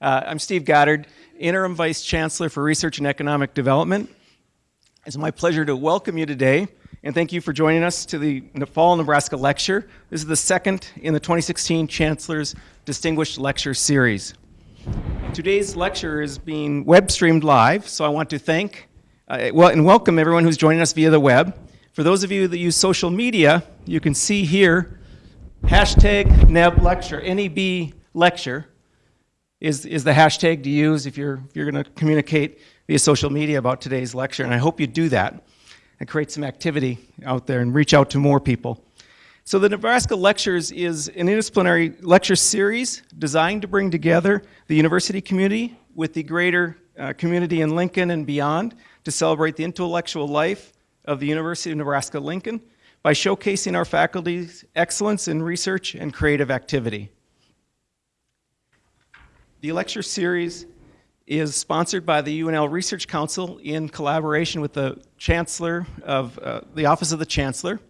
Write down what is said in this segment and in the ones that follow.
Uh, I'm Steve Goddard, Interim Vice Chancellor for Research and Economic Development. It's my pleasure to welcome you today and thank you for joining us to the Fall Nebraska Lecture. This is the second in the 2016 Chancellor's Distinguished Lecture Series. Today's lecture is being web streamed live, so I want to thank uh, well, and welcome everyone who's joining us via the web. For those of you that use social media, you can see here hashtag NEB lecture, NEB lecture is, is the hashtag to use if you're, if you're going to communicate via social media about today's lecture, and I hope you do that and create some activity out there and reach out to more people. So the Nebraska Lectures is an interdisciplinary lecture series designed to bring together the university community with the greater uh, community in Lincoln and beyond to celebrate the intellectual life of the University of Nebraska-Lincoln by showcasing our faculty's excellence in research and creative activity. The lecture series is sponsored by the UNL Research Council in collaboration with the Chancellor of uh, the Office of the Chancellor,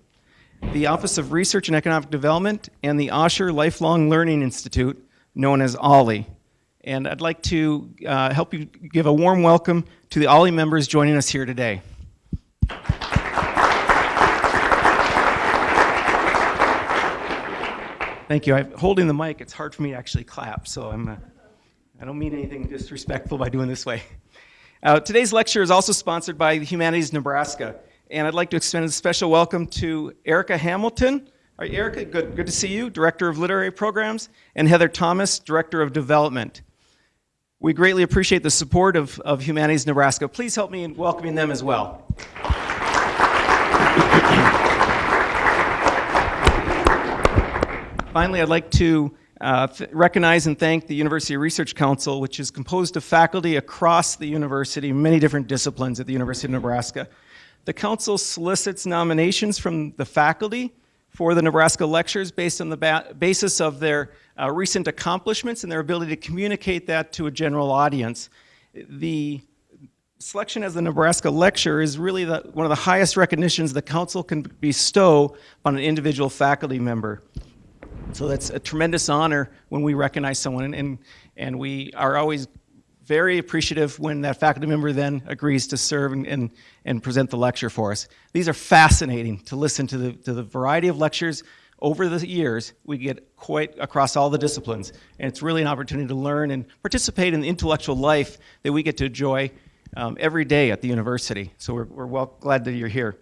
the Office of Research and Economic Development, and the Osher Lifelong Learning Institute, known as OLLI. And I'd like to uh, help you give a warm welcome to the OLLI members joining us here today. Thank you. I'm holding the mic. It's hard for me to actually clap, so I'm. Uh, I don't mean anything disrespectful by doing this way. Uh, today's lecture is also sponsored by Humanities Nebraska, and I'd like to extend a special welcome to Erica Hamilton. All right, Erica, good, good to see you, Director of Literary Programs, and Heather Thomas, Director of Development. We greatly appreciate the support of, of Humanities Nebraska. Please help me in welcoming them as well. Finally, I'd like to uh, recognize and thank the University Research Council, which is composed of faculty across the university, many different disciplines at the University of Nebraska. The council solicits nominations from the faculty for the Nebraska lectures based on the basis of their uh, recent accomplishments and their ability to communicate that to a general audience. The selection as the Nebraska lecture is really the, one of the highest recognitions the council can bestow on an individual faculty member. So that's a tremendous honor when we recognize someone, and, and, and we are always very appreciative when that faculty member then agrees to serve and, and, and, present the lecture for us. These are fascinating to listen to the, to the variety of lectures over the years we get quite across all the disciplines. And it's really an opportunity to learn and participate in the intellectual life that we get to enjoy um, every day at the university. So we're, we're well glad that you're here.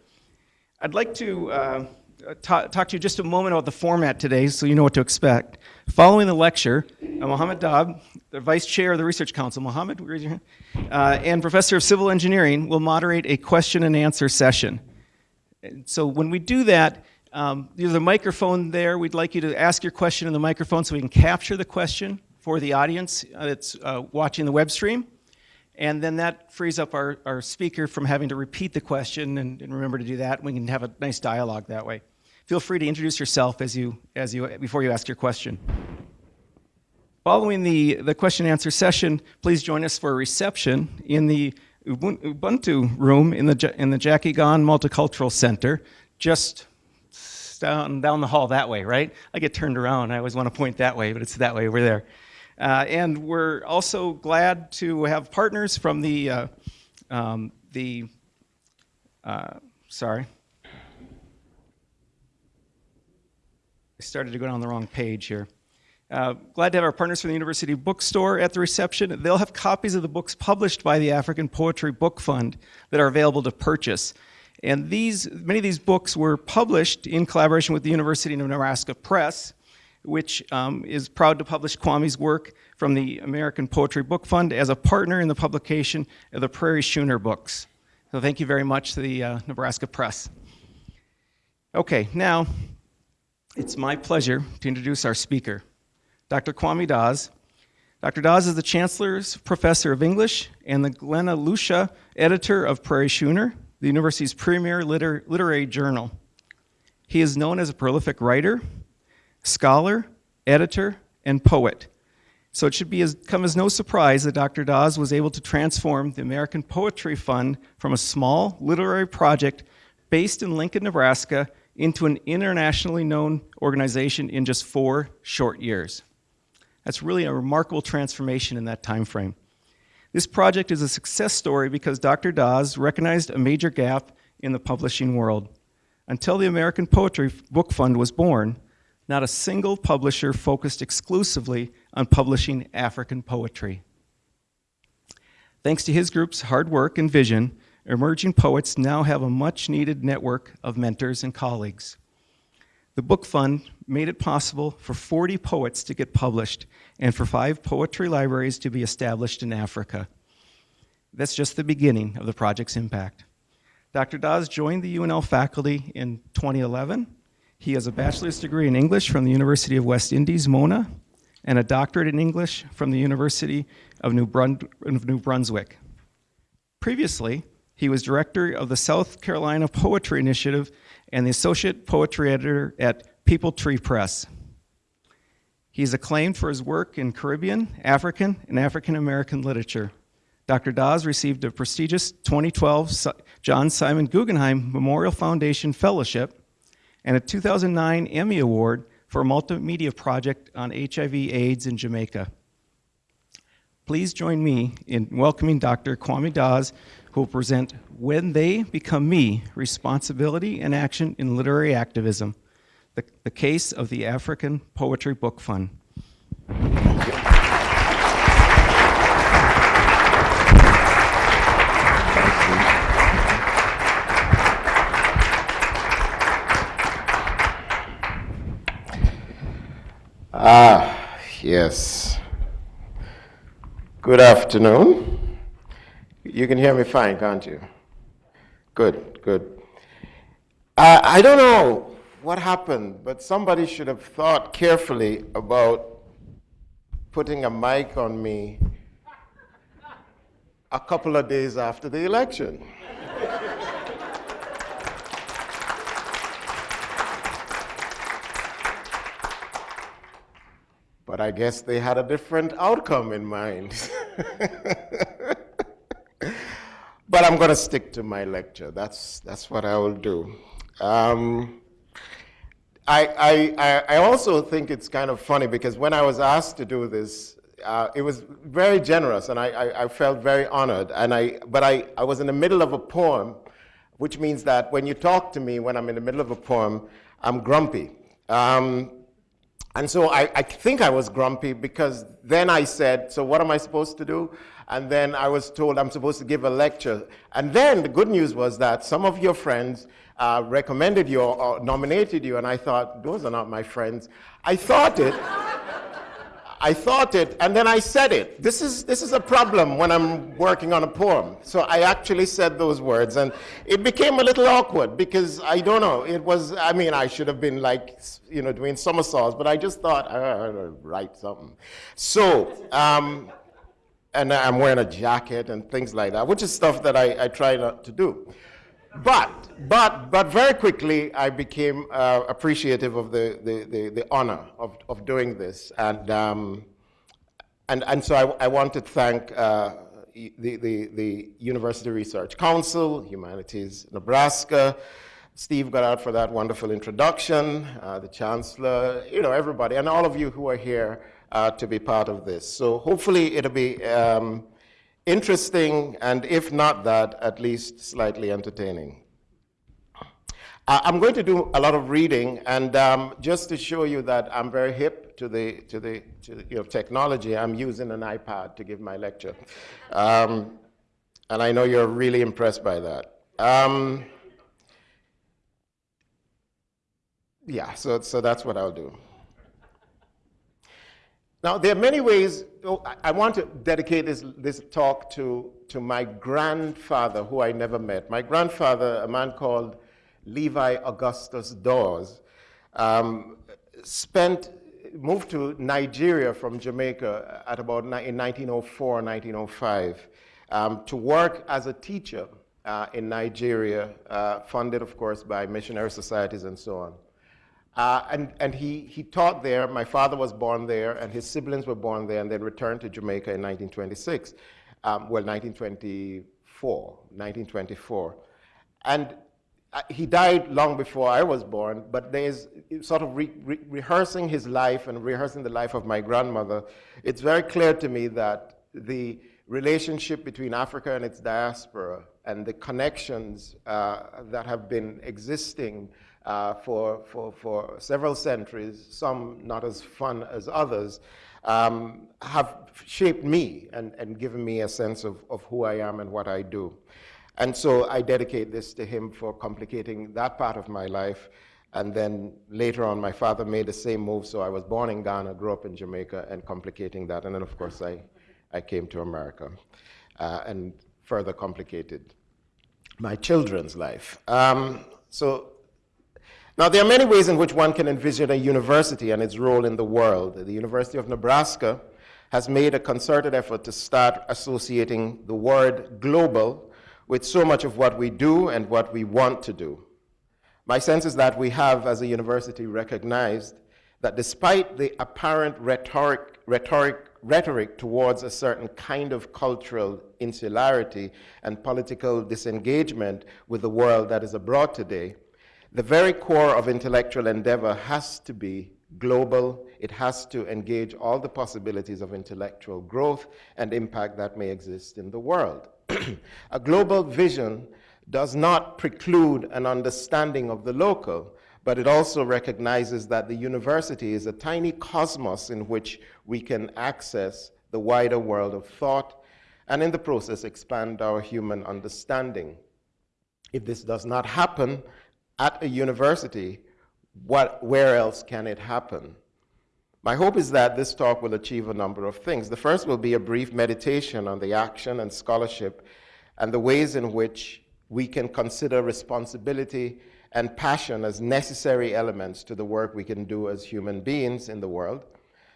I'd like to uh, talk, talk to you just a moment about the format today so you know what to expect. Following the lecture, uh, Mohammed Dahab, the Vice Chair of the Research Council, Mohammed, raise your hand, uh, and Professor of Civil Engineering will moderate a question and answer session. So when we do that, um, there's a microphone there. We'd like you to ask your question in the microphone so we can capture the question for the audience that's uh, watching the web stream. And then that frees up our, our speaker from having to repeat the question and, and remember to do that. We can have a nice dialogue that way feel free to introduce yourself as you, as you, before you ask your question. Following the, the question and answer session, please join us for a reception in the Ubuntu room in the, in the Jackie Gaughan Multicultural Center, just down, down the hall that way, right? I get turned around, I always want to point that way, but it's that way over there. Uh, and we're also glad to have partners from the, uh, um, the uh, sorry, started to go down the wrong page here. Uh, glad to have our partners from the University Bookstore at the reception. They'll have copies of the books published by the African Poetry Book Fund that are available to purchase. And these, many of these books were published in collaboration with the University of Nebraska Press, which um, is proud to publish Kwame's work from the African Poetry Book Fund as a partner in the publication of the Prairie Schooner books. So thank you very much to the uh, Nebraska Press. Okay, now it's my pleasure to introduce our speaker, Dr. Kwame Dawes. Dr. Dawes is the Chancellor's Professor of English and the Glenna Luschei Editor of Prairie Schooner, the university's premier liter literary journal. He is known as a prolific writer, scholar, editor, and poet. So it should be as, come as no surprise that Dr. Dawes was able to transform the African Poetry Fund from a small literary project based in Lincoln, Nebraska into an internationally known organization in just four short years. That's really a remarkable transformation in that time frame. This project is a success story because Dr. Dawes recognized a major gap in the publishing world. Until the African Poetry Book Fund was born, not a single publisher focused exclusively on publishing African poetry. Thanks to his group's hard work and vision, emerging poets now have a much needed network of mentors and colleagues. The book fund made it possible for 40 poets to get published and for five poetry libraries to be established in Africa. That's just the beginning of the project's impact. Dr. Dawes joined the UNL faculty in 2011. He has a bachelor's degree in English from the University of West Indies, Mona, and a doctorate in English from the University of New, Brun of New Brunswick. Previously, he was director of the South Carolina Poetry Initiative and the associate poetry editor at Peepal Tree Press. He is acclaimed for his work in Caribbean, African, and African American literature. Dr. Dawes received a prestigious 2012 John Simon Guggenheim Memorial Foundation Fellowship and a 2009 Emmy Award for a multimedia project on HIV AIDS in Jamaica. Please join me in welcoming Dr. Kwame Dawes, who will present When They Become Me, Responsibility and Action in Literary Activism, the, the case of the African Poetry Book Fund. Ah, yes. Good afternoon. You can hear me fine, can't you? Good, good. Uh, I don't know what happened, but somebody should have thought carefully about putting a mic on me a couple of days after the election. but I guess they had a different outcome in mind. but I'm going to stick to my lecture. That's, that's what I will do. Um, I, I, I also think it's kind of funny because when I was asked to do this, uh, it was very generous and I, I, I, felt very honored. And I, but I, I was in the middle of a poem, which means that when you talk to me when I'm in the middle of a poem, I'm grumpy. Um, and so I, I, think I was grumpy because then I said, so what am I supposed to do? And then I was told I'm supposed to give a lecture. And then the good news was that some of your friends uh, recommended you or nominated you, and I thought, those are not my friends. I thought it. I thought it, and then I said it. This is, this is a problem when I'm working on a poem. So I actually said those words, and it became a little awkward because I don't know, it was, I mean, I should have been like, you know, doing somersaults, but I just thought, I gotta write something. So, um, and I'm wearing a jacket and things like that, which is stuff that I, I try not to do. But, but, but very quickly, I became uh, appreciative of the, the, the, the, honor of, of doing this. And, um, and, and so I, I want to thank uh, the, the, the University Research Council, Humanities Nebraska, Steve Goddard for that wonderful introduction, uh, the Chancellor, you know, everybody, and all of you who are here uh, to be part of this. So hopefully it'll be um, interesting, and if not that, at least slightly entertaining. I'm going to do a lot of reading, and um, just to show you that I'm very hip to the, to the, to you know, technology, I'm using an iPad to give my lecture. Um, and I know you're really impressed by that. Um, yeah, so, so that's what I'll do. Now, there are many ways, oh, I want to dedicate this, this talk to, to my grandfather, who I never met. My grandfather, a man called Levi Augustus Dawes, um, spent, moved to Nigeria from Jamaica at about in 1904, 1905, um, to work as a teacher uh, in Nigeria, uh, funded, of course, by missionary societies and so on. Uh, and and he, he taught there. My father was born there, and his siblings were born there, and then returned to Jamaica in 1926. Um, well, 1924, 1924. And uh, he died long before I was born, but there's sort of re re rehearsing his life and rehearsing the life of my grandmother. It's very clear to me that the relationship between Africa and its diaspora and the connections uh, that have been existing uh, for, for, for several centuries, some not as fun as others, um, have shaped me and, and given me a sense of, of who I am and what I do. And so I dedicate this to him for complicating that part of my life. And then later on, my father made the same move. So I was born in Ghana, grew up in Jamaica, and complicating that. And then, of course, I, I came to America uh, and further complicated my children's life. Um, so now, there are many ways in which one can envision a university and its role in the world. The University of Nebraska has made a concerted effort to start associating the word global with so much of what we do and what we want to do. My sense is that we have, as a university, recognized that despite the apparent rhetoric, rhetoric, rhetoric towards a certain kind of cultural insularity and political disengagement with the world that is abroad today, the very core of intellectual endeavor has to be global. It has to engage all the possibilities of intellectual growth and impact that may exist in the world. a global vision does not preclude an understanding of the local, but it also recognizes that the university is a tiny cosmos in which we can access the wider world of thought and in the process expand our human understanding. If this does not happen at a university, what, where else can it happen? My hope is that this talk will achieve a number of things. The first will be a brief meditation on the action and scholarship and the ways in which we can consider responsibility and passion as necessary elements to the work we can do as human beings in the world.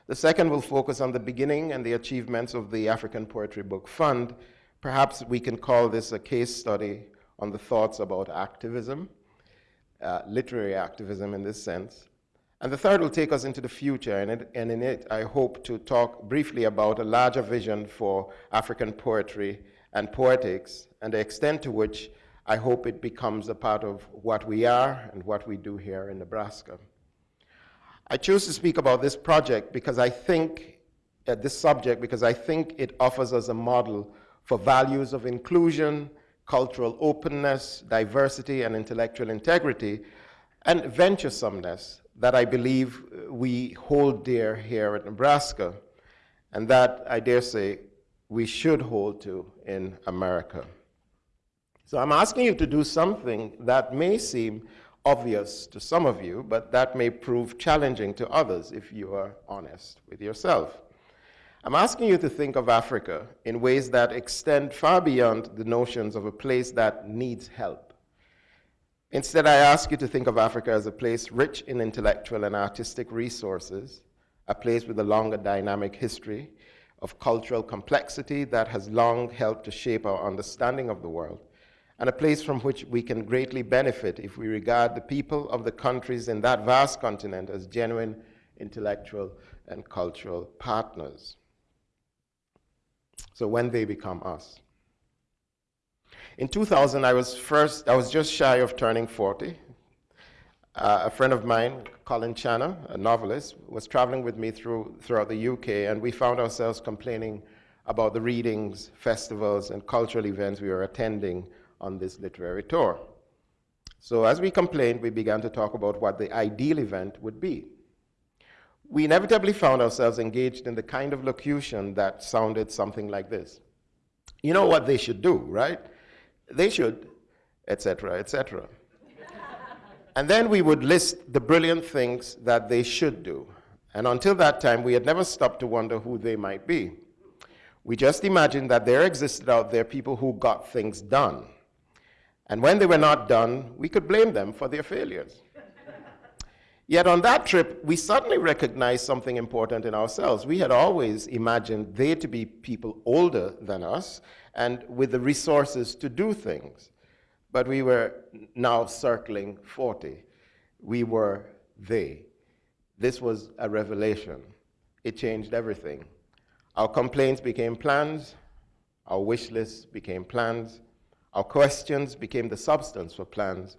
The second will focus on the beginning and the achievements of the African Poetry Book Fund. Perhaps we can call this a case study on the thoughts about activism, uh, literary activism in this sense. And the third will take us into the future, and, it, and, in it I hope to talk briefly about a larger vision for African poetry and poetics, and the extent to which I hope it becomes a part of what we are and what we do here in Nebraska. I chose to speak about this project because I think, uh, this subject, because I think it offers us a model for values of inclusion, cultural openness, diversity, and intellectual integrity, and venturesomeness that I believe uh, we hold dear here at Nebraska, and that I dare say we should hold to in America. So I'm asking you to do something that may seem obvious to some of you, but that may prove challenging to others if you are honest with yourself. I'm asking you to think of Africa in ways that extend far beyond the notions of a place that needs help Instead, I ask you to think of Africa as a place rich in intellectual and artistic resources, a place with a longer dynamic history of cultural complexity that has long helped to shape our understanding of the world, and a place from which we can greatly benefit if we regard the people of the countries in that vast continent as genuine intellectual and cultural partners. So when they become us. In 2000, I was first, I was just shy of turning 40. Uh, a friend of mine, Colin Channer, a novelist, was traveling with me through, throughout the UK, and we found ourselves complaining about the readings, festivals, and cultural events we were attending on this literary tour. So as we complained, we began to talk about what the ideal event would be. We inevitably found ourselves engaged in the kind of locution that sounded something like this. You know what they should do, right? they should, etc., etc. and then we would list the brilliant things that they should do. And until that time, we had never stopped to wonder who they might be. We just imagined that there existed out there people who got things done. And when they were not done, we could blame them for their failures. Yet on that trip, we suddenly recognized something important in ourselves. We had always imagined they to be people older than us and with the resources to do things. But we were now circling 40. We were they. This was a revelation. It changed everything. Our complaints became plans, our wish lists became plans, our questions became the substance for plans,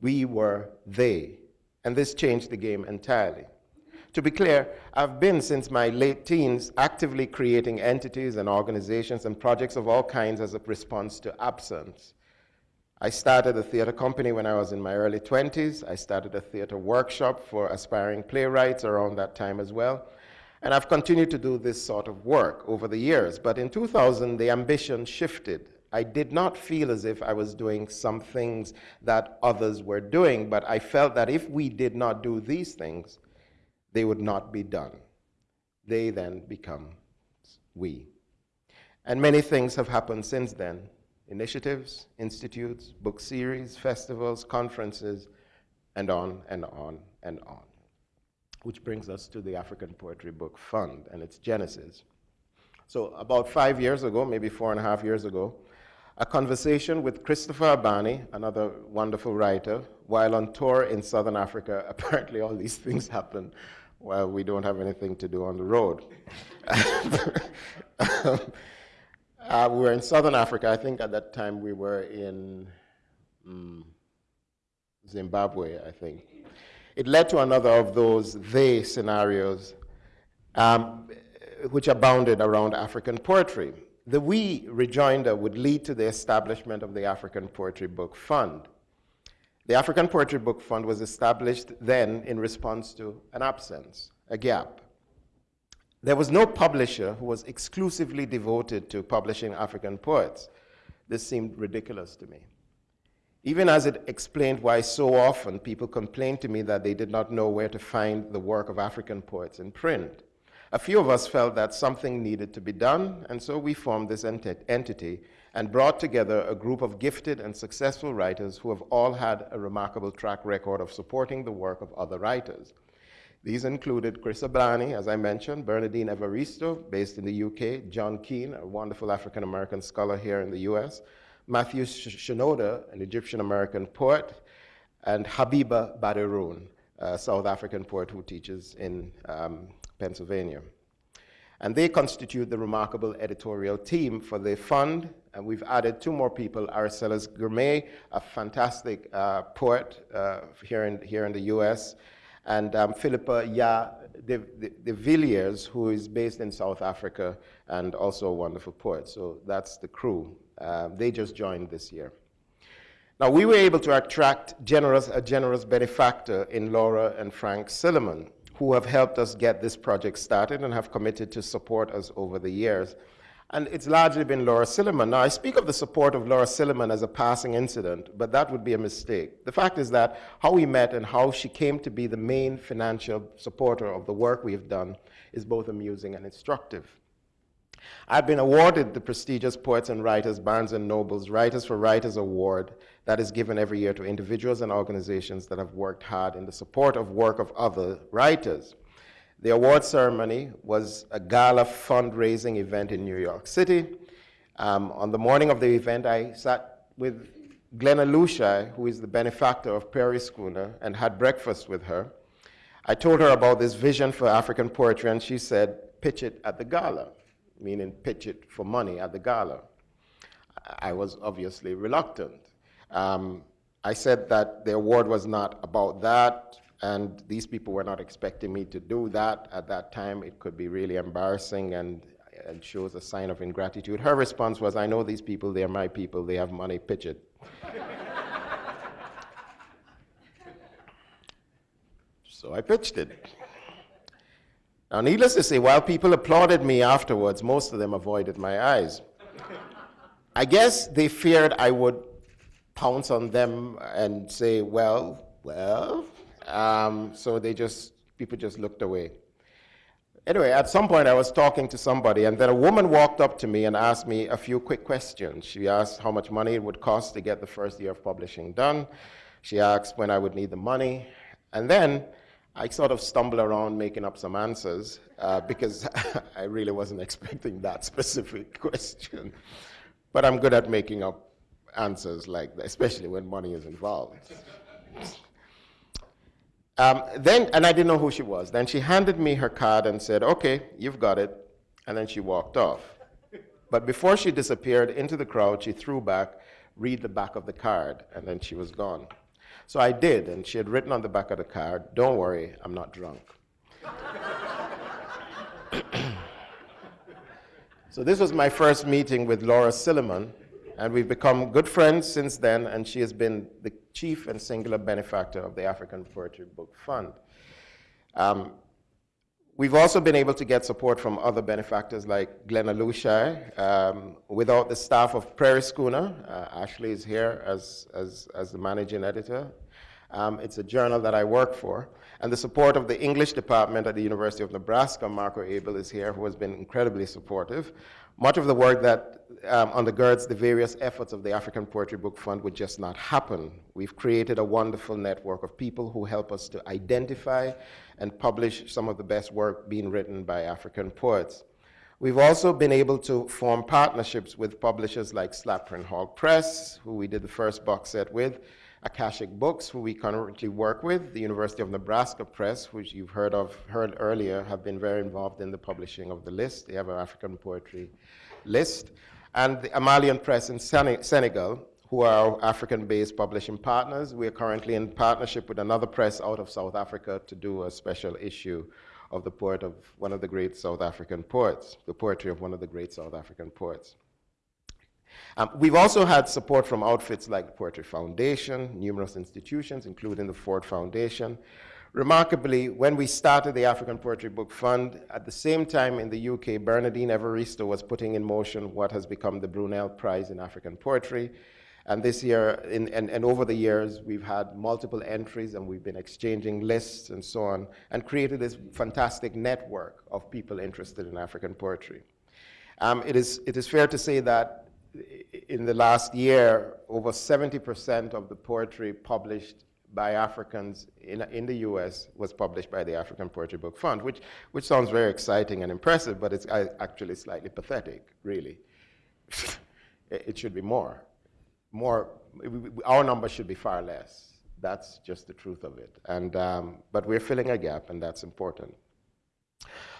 We were they. And this changed the game entirely. To be clear, I've been since my late teens actively creating entities and organizations and projects of all kinds as a response to absence. I started a theater company when I was in my early 20s. I started a theater workshop for aspiring playwrights around that time as well. And I've continued to do this sort of work over the years. But in 2000, the ambition shifted. I did not feel as if I was doing some things that others were doing, but I felt that if we did not do these things, they would not be done. They then become we. And many things have happened since then initiatives, institutes, book series, festivals, conferences, and on and on and on. Which brings us to the African Poetry Book Fund and its genesis. So, about five years ago, maybe four and a half years ago, a conversation with Christopher Abani, another wonderful writer, while on tour in Southern Africa. Apparently, all these things happen while we don't have anything to do on the road. uh, we were in Southern Africa. I think at that time we were in um, Zimbabwe, I think. It led to another of those they scenarios um, which abounded around African poetry. The we rejoinder would lead to the establishment of the African Poetry Book Fund. The African Poetry Book Fund was established then in response to an absence, a gap. There was no publisher who was exclusively devoted to publishing African poets. This seemed ridiculous to me. Even as it explained why so often people complained to me that they did not know where to find the work of African poets in print. A few of us felt that something needed to be done, and so we formed this ent entity and brought together a group of gifted and successful writers who have all had a remarkable track record of supporting the work of other writers. These included Chris Abani, as I mentioned, Bernardine Evaristo, based in the UK, John Keene, a wonderful African American scholar here in the US, Matthew Shenoda, an Egyptian American poet, and Gabeba Baderoon, a South African poet who teaches in um, Pennsylvania. And they constitute the remarkable editorial team for the fund. And we've added two more people, Aracelis Girmay, a fantastic uh, poet uh, here, in, here in the US, and um, Phillippa Yaa de, de, de, Villiers, who is based in South Africa and also a wonderful poet. So that's the crew. Uh, they just joined this year. Now, we were able to attract generous, a generous benefactor in Laura and Frank Sillerman, who have helped us get this project started and have committed to support us over the years. And it's largely been Laura Sillerman. Now, I speak of the support of Laura Sillerman as a passing incident, but that would be a mistake. The fact is that how we met and how she came to be the main financial supporter of the work we've done is both amusing and instructive. I've been awarded the prestigious Poets and Writers Barnes & Noble's Writers for Writers Award that is given every year to individuals and organizations that have worked hard in the support of work of other writers. The award ceremony was a gala fundraising event in New York City. Um, on the morning of the event, I sat with Glenna who is the benefactor of Prairie Schooner, and had breakfast with her. I told her about this vision for African poetry, and she said, pitch it at the gala, meaning pitch it for money at the gala. I was obviously reluctant. Um, I said that the award was not about that, and these people were not expecting me to do that at that time. It could be really embarrassing and, and shows a sign of ingratitude. Her response was, I know these people, they're my people, they have money, pitch it. so I pitched it. Now, needless to say, while people applauded me afterwards, most of them avoided my eyes. I guess they feared I would pounce on them and say, well, well. Um, so they just, people just looked away. Anyway, at some point I was talking to somebody and then a woman walked up to me and asked me a few quick questions. She asked how much money it would cost to get the first year of publishing done. She asked when I would need the money. And then I sort of stumbled around making up some answers uh, because I really wasn't expecting that specific question. But I'm good at making up answers like that, especially when money is involved. Um, then, and I didn't know who she was. Then she handed me her card and said, okay, you've got it. And then she walked off. But before she disappeared into the crowd, she threw back, read the back of the card, and then she was gone. So I did, and she had written on the back of the card, Don't worry, I'm not drunk. so this was my first meeting with Laura Sillerman, and we've become good friends since then, and she has been the chief and singular benefactor of the African Poetry Book Fund. Um, We've also been able to get support from other benefactors like Glenna Luschei. Um, without the staff of Prairie Schooner, uh, Ashley is here as, as, as the managing editor. Um, it's a journal that I work for. And the support of the English department at the University of Nebraska, Marco Abel is here, who has been incredibly supportive. Much of the work that um, undergirds the various efforts of the African Poetry Book Fund would just not happen. We've created a wonderful network of people who help us to identify and publish some of the best work being written by African poets. We've also been able to form partnerships with publishers like Slapering Hol Press, who we did the first box set with, Akashic Books, who we currently work with, the University of Nebraska Press, which you've heard of heard earlier, have been very involved in the publishing of the list. They have an African poetry list. And the Amalion Press in Senegal, who are African-based publishing partners. We are currently in partnership with another press out of South Africa to do a special issue of the poet of one of the great South African poets, the poetry of one of the great South African poets. Um, we've also had support from outfits like the Poetry Foundation, numerous institutions, including the Ford Foundation. Remarkably, when we started the African Poetry Book Fund, at the same time in the UK, Bernardine Evaristo was putting in motion what has become the Brunel Prize in African Poetry. And this year, in, and, and over the years, we've had multiple entries and we've been exchanging lists and so on, and created this fantastic network of people interested in African poetry. Um, it, is, it is fair to say that in the last year, over 70% of the poetry published by Africans in, in the US was published by the African Poetry Book Fund, which, which sounds very exciting and impressive, but it's actually slightly pathetic, really. it should be more. More, our number should be far less. That's just the truth of it. And, um, but we're filling a gap, and that's important.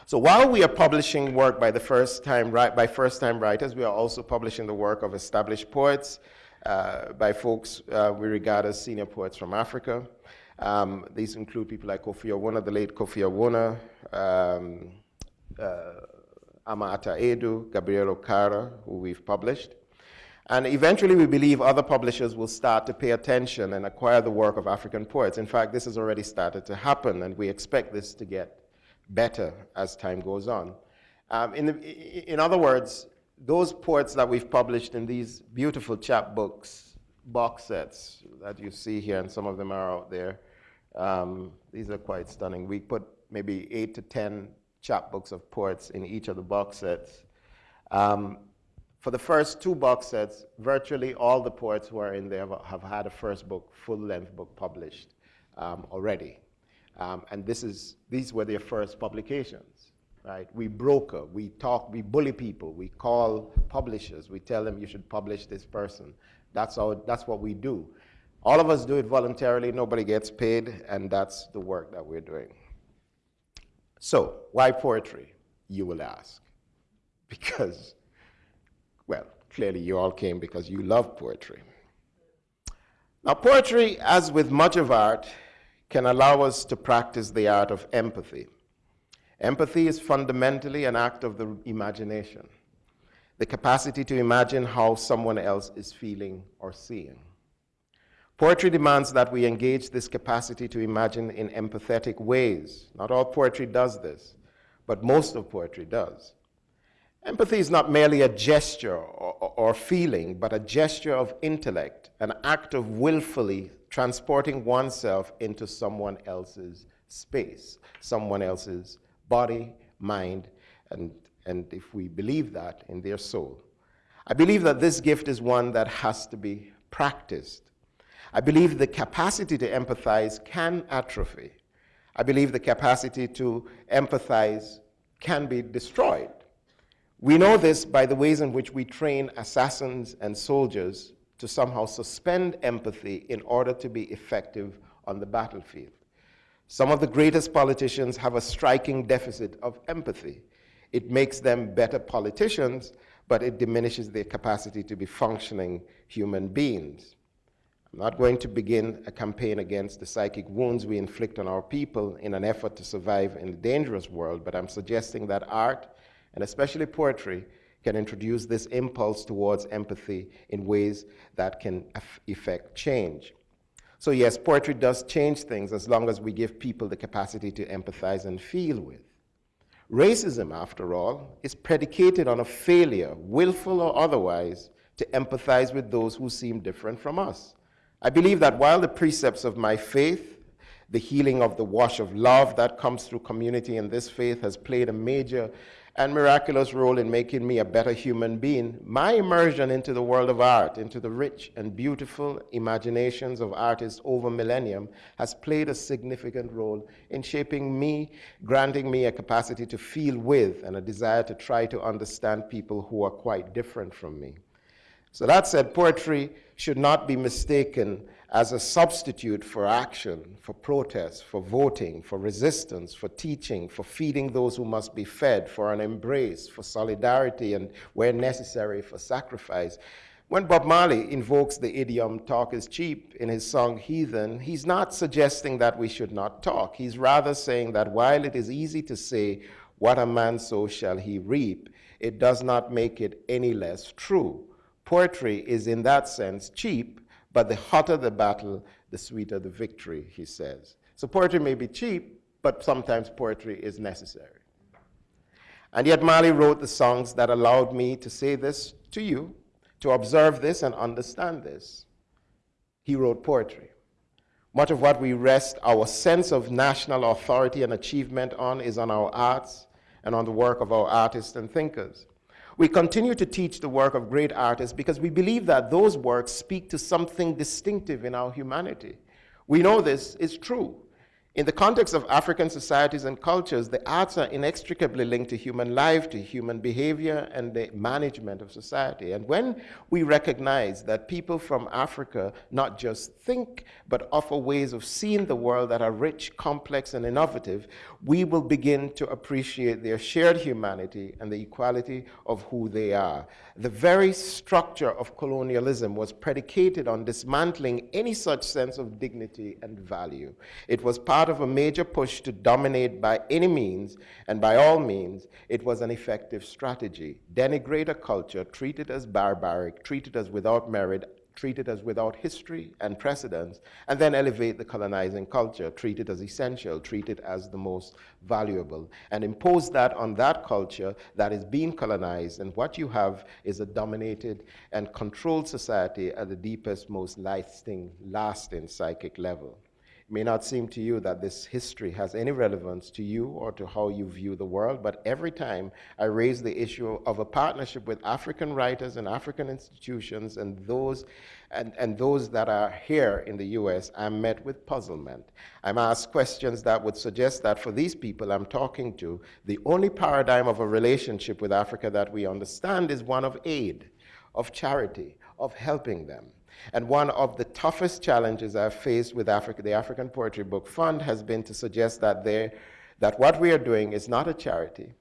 So while we are publishing work by the first time by first time writers, we are also publishing the work of established poets uh, by folks uh, we regard as senior poets from Africa. Um, these include people like Kofi Awoonor, the late Kofi Awoonor, um, uh, Ama Ata Aidoo, Gabriel Okara, who we've published. And eventually we believe other publishers will start to pay attention and acquire the work of African poets. In fact, this has already started to happen, and we expect this to get better as time goes on. Um, in, the, in other words, those poets that we've published in these beautiful chapbooks, box sets that you see here, and some of them are out there, um, these are quite stunning. We put maybe eight to 10 chapbooks of poets in each of the box sets. Um, for the first two box sets, virtually all the poets who are in there have, have had a first book, full-length book published um, already. Um, and this is, these were their first publications, right? We broker, we talk, we bully people, we call publishers, we tell them you should publish this person. That's, how, that's what we do. All of us do it voluntarily, nobody gets paid, and that's the work that we're doing. So, why poetry, you will ask? Because, well, clearly you all came because you love poetry. Now, poetry, as with much of art, can allow us to practice the art of empathy. Empathy is fundamentally an act of the imagination, the capacity to imagine how someone else is feeling or seeing. Poetry demands that we engage this capacity to imagine in empathetic ways. Not all poetry does this, but most of poetry does. Empathy is not merely a gesture or, or, feeling, but a gesture of intellect, an act of willfully transporting oneself into someone else's space, someone else's body, mind, and, and if we believe that, in their soul. I believe that this gift is one that has to be practiced. I believe the capacity to empathize can atrophy. I believe the capacity to empathize can be destroyed. We know this by the ways in which we train assassins and soldiers to somehow suspend empathy in order to be effective on the battlefield. Some of the greatest politicians have a striking deficit of empathy. It makes them better politicians, but it diminishes their capacity to be functioning human beings. I'm not going to begin a campaign against the psychic wounds we inflict on our people in an effort to survive in a dangerous world, but I'm suggesting that art, and especially poetry, can introduce this impulse towards empathy in ways that can effect change. So yes, poetry does change things as long as we give people the capacity to empathize and feel with. Racism, after all, is predicated on a failure, willful or otherwise, to empathize with those who seem different from us. I believe that while the precepts of my faith, the healing of the wash of love that comes through community in this faith has played a major and miraculous role in making me a better human being, my immersion into the world of art, into the rich and beautiful imaginations of artists over millennium, has played a significant role in shaping me, granting me a capacity to feel with and a desire to try to understand people who are quite different from me. So that said, poetry should not be mistaken as a substitute for action, for protest, for voting, for resistance, for teaching, for feeding those who must be fed, for an embrace, for solidarity, and where necessary, for sacrifice. When Bob Marley invokes the idiom talk is cheap in his song Heathen, he's not suggesting that we should not talk. He's rather saying that while it is easy to say, what a man sows shall he reap, it does not make it any less true. Poetry is in that sense cheap, but the hotter the battle, the sweeter the victory, he says. So poetry may be cheap, but sometimes poetry is necessary. And yet Marley wrote the songs that allowed me to say this to you, to observe this and understand this. He wrote poetry. Much of what we rest our sense of national authority and achievement on is on our arts and on the work of our artists and thinkers. We continue to teach the work of great artists because we believe that those works speak to something distinctive in our humanity. We know this is true. In the context of African societies and cultures, the arts are inextricably linked to human life, to human behavior, and the management of society. And when we recognize that people from Africa not just think, but offer ways of seeing the world that are rich, complex, and innovative, we will begin to appreciate their shared humanity and the equality of who they are. The very structure of colonialism was predicated on dismantling any such sense of dignity and value. It was part of a major push to dominate by any means, and by all means, it was an effective strategy. Denigrate a culture, treat it as barbaric, treat it as without merit, treat it as without history and precedence, and then elevate the colonizing culture, treat it as essential, treat it as the most valuable, and impose that on that culture that is being colonized. And what you have is a dominated and controlled society at the deepest, most lasting, lasting psychic level may not seem to you that this history has any relevance to you or to how you view the world, but every time I raise the issue of a partnership with African writers and African institutions and those, and, and those that are here in the US, I'm met with puzzlement. I'm asked questions that would suggest that for these people I'm talking to, the only paradigm of a relationship with Africa that we understand is one of aid, of charity, of helping them. And one of the toughest challenges I've faced with Africa, the African Poetry Book Fund has been to suggest that, that what we are doing is not a charity,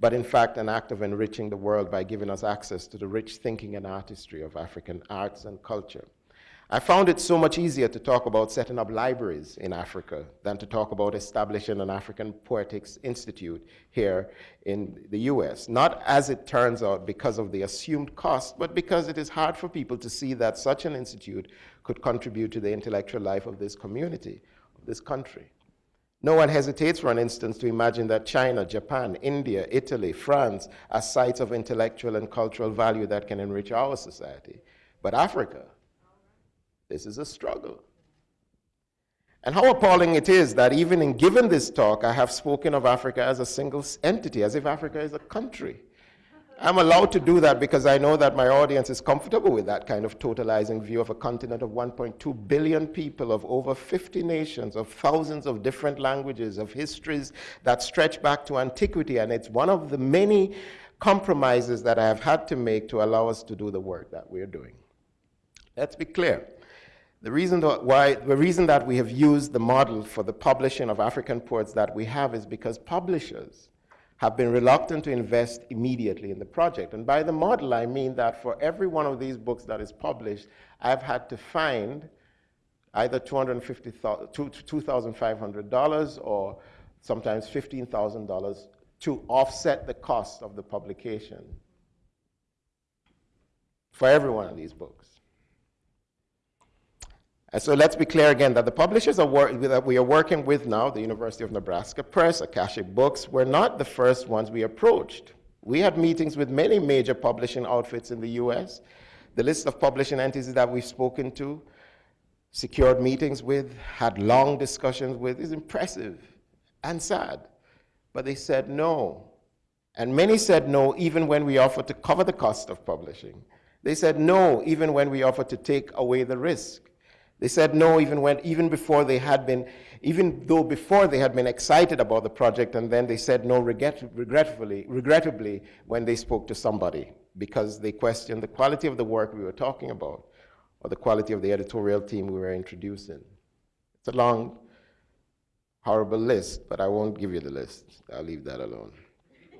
but in fact an act of enriching the world by giving us access to the rich thinking and artistry of African arts and culture. I found it so much easier to talk about setting up libraries in Africa than to talk about establishing an African Poetics Institute here in the US. Not as it turns out because of the assumed cost, but because it is hard for people to see that such an institute could contribute to the intellectual life of this community, of this country. No one hesitates, for an instance, to imagine that China, Japan, India, Italy, France are sites of intellectual and cultural value that can enrich our society. But Africa, this is a struggle. And how appalling it is that even in giving this talk, I have spoken of Africa as a single entity, as if Africa is a country. I'm allowed to do that because I know that my audience is comfortable with that kind of totalizing view of a continent of 1.2 billion people, of over 50 nations, of thousands of different languages, of histories that stretch back to antiquity. And it's one of the many compromises that I have had to make to allow us to do the work that we're doing. Let's be clear. The reason, why, the reason that we have used the model for the publishing of African poets that we have is because publishers have been reluctant to invest immediately in the project. And by the model, I mean that for every one of these books that is published, I've had to find either $2,500 or sometimes $15,000 to offset the cost of the publication for every one of these books. And so let's be clear again that the publishers that we are working with now, the University of Nebraska Press, Akashic Books, were not the first ones we approached. We had meetings with many major publishing outfits in the US. The list of publishing entities that we've spoken to, secured meetings with, had long discussions with is impressive and sad. But they said no. And many said no even when we offered to cover the cost of publishing. They said no even when we offered to take away the risk. They said no even when, even before they had been, even though before they had been excited about the project, and then they said no regret, regretfully, regrettably when they spoke to somebody because they questioned the quality of the work we were talking about or the quality of the editorial team we were introducing. It's a long, horrible list, but I won't give you the list. I'll leave that alone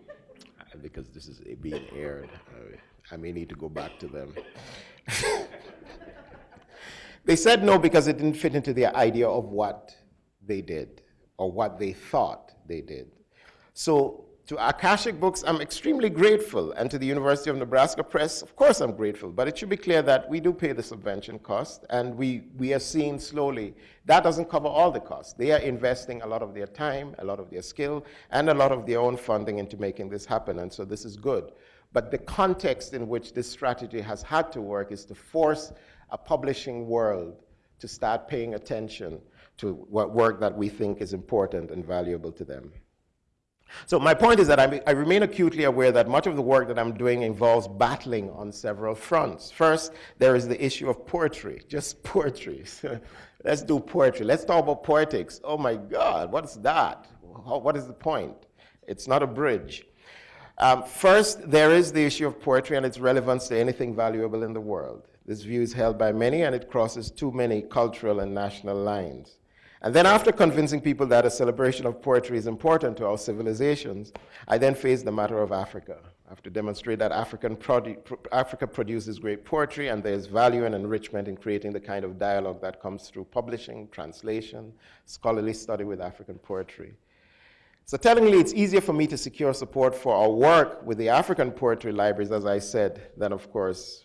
because this is being aired. I may need to go back to them. They said no because it didn't fit into their idea of what they did or what they thought they did. So to Akashic Books, I'm extremely grateful, and to the University of Nebraska Press, of course I'm grateful, but it should be clear that we do pay the subvention cost, and we, we are seeing slowly, that doesn't cover all the costs. They are investing a lot of their time, a lot of their skill, and a lot of their own funding into making this happen, and so this is good. But the context in which this strategy has had to work is to force a publishing world to start paying attention to what work that we think is important and valuable to them. So my point is that I, I, remain acutely aware that much of the work that I'm doing involves battling on several fronts. First, there is the issue of poetry, just poetry. Let's do poetry. Let's talk about poetics. Oh my God, what's that? What is the point? It's not a bridge. Um, first, there is the issue of poetry and its relevance to anything valuable in the world. This view is held by many and it crosses too many cultural and national lines. And then after convincing people that a celebration of poetry is important to our civilizations, I then faced the matter of Africa. I have to demonstrate that African produ Africa produces great poetry and there's value and enrichment in creating the kind of dialogue that comes through publishing, translation, scholarly study with African poetry. So tellingly, it's easier for me to secure support for our work with the African poetry libraries, as I said, than of course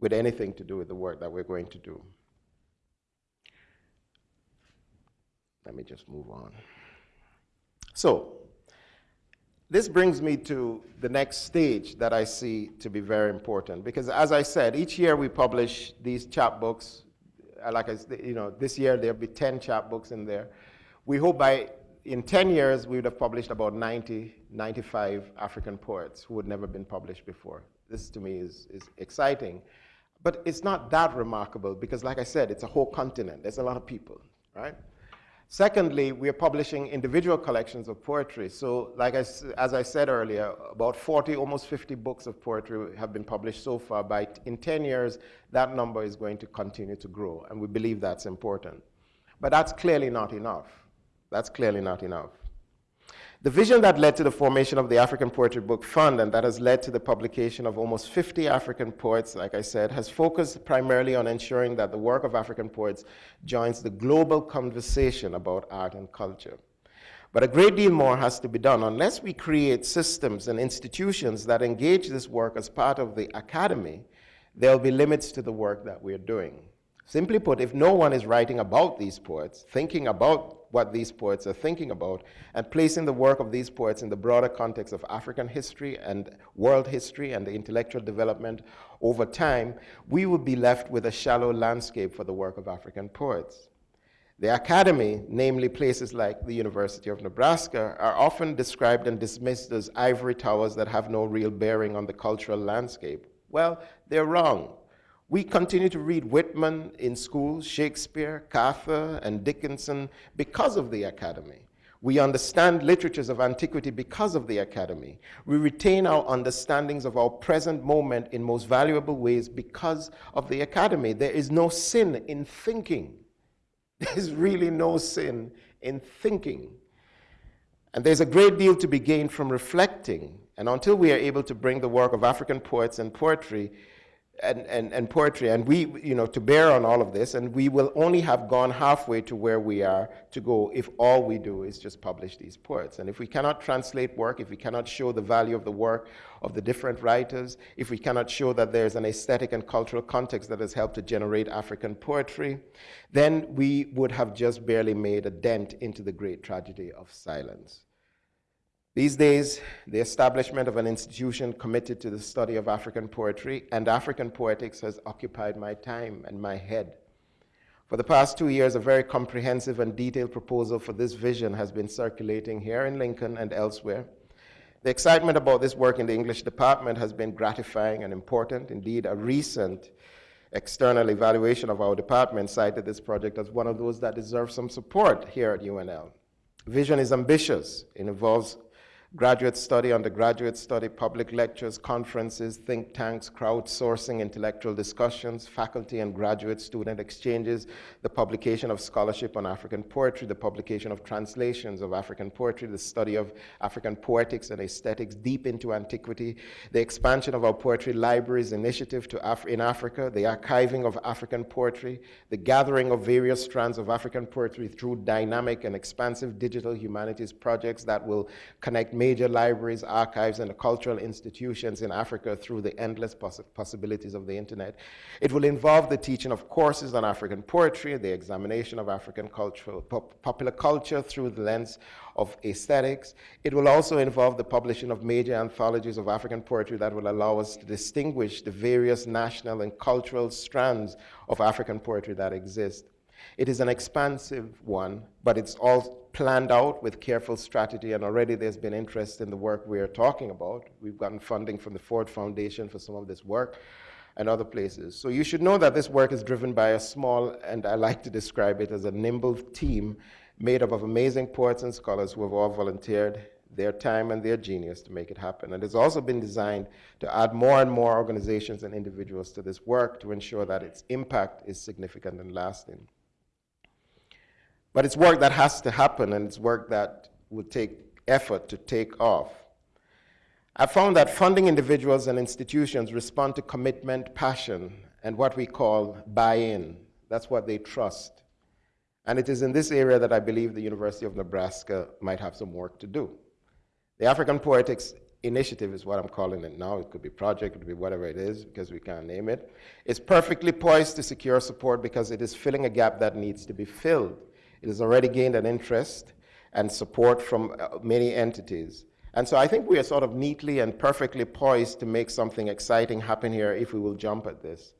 with anything to do with the work that we're going to do. Let me just move on. So, this brings me to the next stage that I see to be very important because as I said, each year we publish these chapbooks. Uh, like I you know, this year there'll be 10 chapbooks in there. We hope by in 10 years we would have published about 90, 95 African poets who had never been published before. This to me is, is exciting. But it's not that remarkable because, like I said, it's a whole continent. There's a lot of people, right? Secondly, we are publishing individual collections of poetry. So, like I, as I said earlier, about 40, almost 50 books of poetry have been published so far. By in 10 years, that number is going to continue to grow, and we believe that's important. But that's clearly not enough. That's clearly not enough. The vision that led to the formation of the African Poetry Book Fund and that has led to the publication of almost 50 African poets, like I said, has focused primarily on ensuring that the work of African poets joins the global conversation about art and culture. But a great deal more has to be done unless we create systems and institutions that engage this work as part of the academy, there'll be limits to the work that we're doing. Simply put, if no one is writing about these poets, thinking about what these poets are thinking about, and placing the work of these poets in the broader context of African history and world history and the intellectual development over time, we would be left with a shallow landscape for the work of African poets. The academy, namely places like the University of Nebraska, are often described and dismissed as ivory towers that have no real bearing on the cultural landscape. Well, they're wrong. We continue to read Whitman in school, Shakespeare, Carver, and Dickinson because of the academy. We understand literatures of antiquity because of the academy. We retain our understandings of our present moment in most valuable ways because of the academy. There is no sin in thinking. There's really no sin in thinking. And there's a great deal to be gained from reflecting. And until we are able to bring the work of African poets and poetry and, and, and poetry, and we, you know, to bear on all of this, and we will only have gone halfway to where we are to go if all we do is just publish these poets. And if we cannot translate work, if we cannot show the value of the work of the different writers, if we cannot show that there's an aesthetic and cultural context that has helped to generate African poetry, then we would have just barely made a dent into the great tragedy of silence. These days, the establishment of an institution committed to the study of African poetry and African poetics has occupied my time and my head. For the past two years, a very comprehensive and detailed proposal for this vision has been circulating here in Lincoln and elsewhere. The excitement about this work in the English department has been gratifying and important. Indeed, a recent external evaluation of our department cited this project as one of those that deserve some support here at UNL. Vision is ambitious. It involves graduate study, undergraduate study, public lectures, conferences, think tanks, crowdsourcing, intellectual discussions, faculty and graduate student exchanges, the publication of scholarship on African poetry, the publication of translations of African poetry, the study of African poetics and aesthetics deep into antiquity, the expansion of our poetry libraries initiative to Af in Africa, the archiving of African poetry, the gathering of various strands of African poetry through dynamic and expansive digital humanities projects that will connect major libraries, archives, and cultural institutions in Africa through the endless poss possibilities of the internet. It will involve the teaching of courses on African poetry, the examination of African cultural, pop popular culture through the lens of aesthetics. It will also involve the publishing of major anthologies of African poetry that will allow us to distinguish the various national and cultural strands of African poetry that exist. It is an expansive one, but it's all planned out with careful strategy, and already there's been interest in the work we are talking about. We've gotten funding from the Ford Foundation for some of this work and other places. So you should know that this work is driven by a small, and I like to describe it as a nimble team made up of amazing poets and scholars who have all volunteered their time and their genius to make it happen. And it's also been designed to add more and more organizations and individuals to this work to ensure that its impact is significant and lasting. But it's work that has to happen and it's work that will take effort to take off. I found that funding individuals and institutions respond to commitment, passion, and what we call buy-in. That's what they trust. And it is in this area that I believe the University of Nebraska might have some work to do. The African Poetics Initiative is what I'm calling it now. It could be project, it could be whatever it is, because we can't name it. It's perfectly poised to secure support because it is filling a gap that needs to be filled. It has already gained an interest and support from uh, many entities. And so I think we are sort of neatly and perfectly poised to make something exciting happen here if we will jump at this.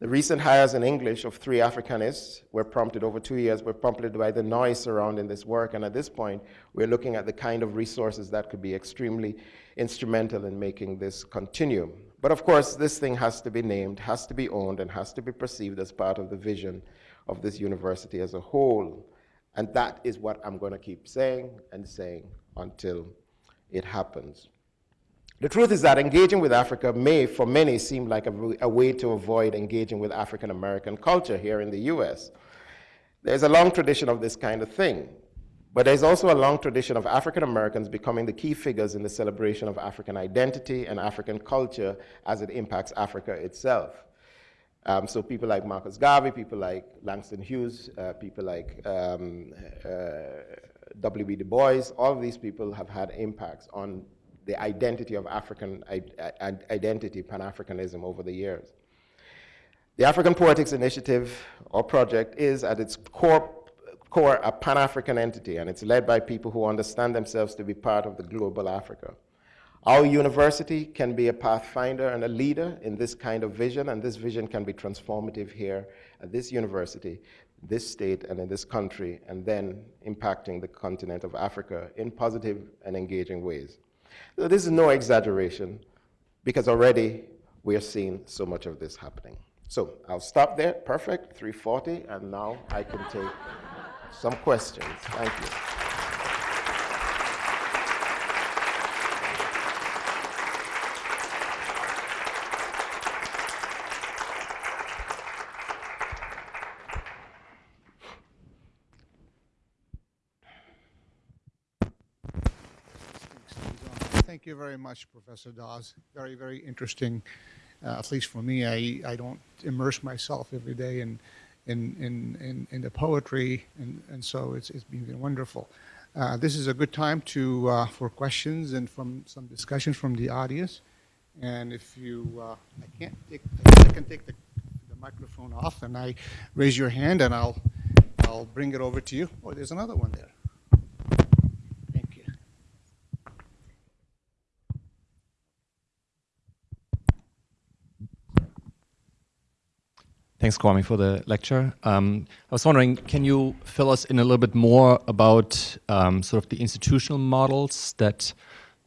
The recent hires in English of three Africanists were prompted over two years, were prompted by the noise surrounding this work. And at this point, we're looking at the kind of resources that could be extremely instrumental in making this continue. But of course, this thing has to be named, has to be owned, and has to be perceived as part of the vision of this university as a whole. And that is what I'm going to keep saying and saying until it happens. The truth is that engaging with Africa may, for many, seem like a, a way to avoid engaging with African American culture here in the US. There's a long tradition of this kind of thing, but there's also a long tradition of African Americans becoming the key figures in the celebration of African identity and African culture as it impacts Africa itself. Um, so people like Marcus Garvey, people like Langston Hughes, uh, people like um, uh, W.B. Du Bois, all of these people have had impacts on the identity of African identity, Pan-Africanism over the years. The African Poetics Initiative or project is at its core, core a Pan-African entity and it's led by people who understand themselves to be part of the global Africa. Our university can be a pathfinder and a leader in this kind of vision, and this vision can be transformative here at this university, this state, and in this country, and then impacting the continent of Africa in positive and engaging ways. So this is no exaggeration, because already we are seeing so much of this happening. So I'll stop there, perfect, 340, and now I can take some questions. Thank you. thank you very much, Professor Dawes. Very, very interesting. Uh, at least for me, I, I don't immerse myself every day in, in, in, in, in the poetry, and, and so it's, it's been wonderful. Uh, this is a good time to, uh, for questions and from some discussion from the audience. And if you, uh, I can't take, I can take the, the microphone off and I raise your hand and I'll, I'll bring it over to you. Oh, there's another one there. Thank you. Thanks, Kwame, for the lecture. Um, I was wondering, can you fill us in a little bit more about um, sort of the institutional models that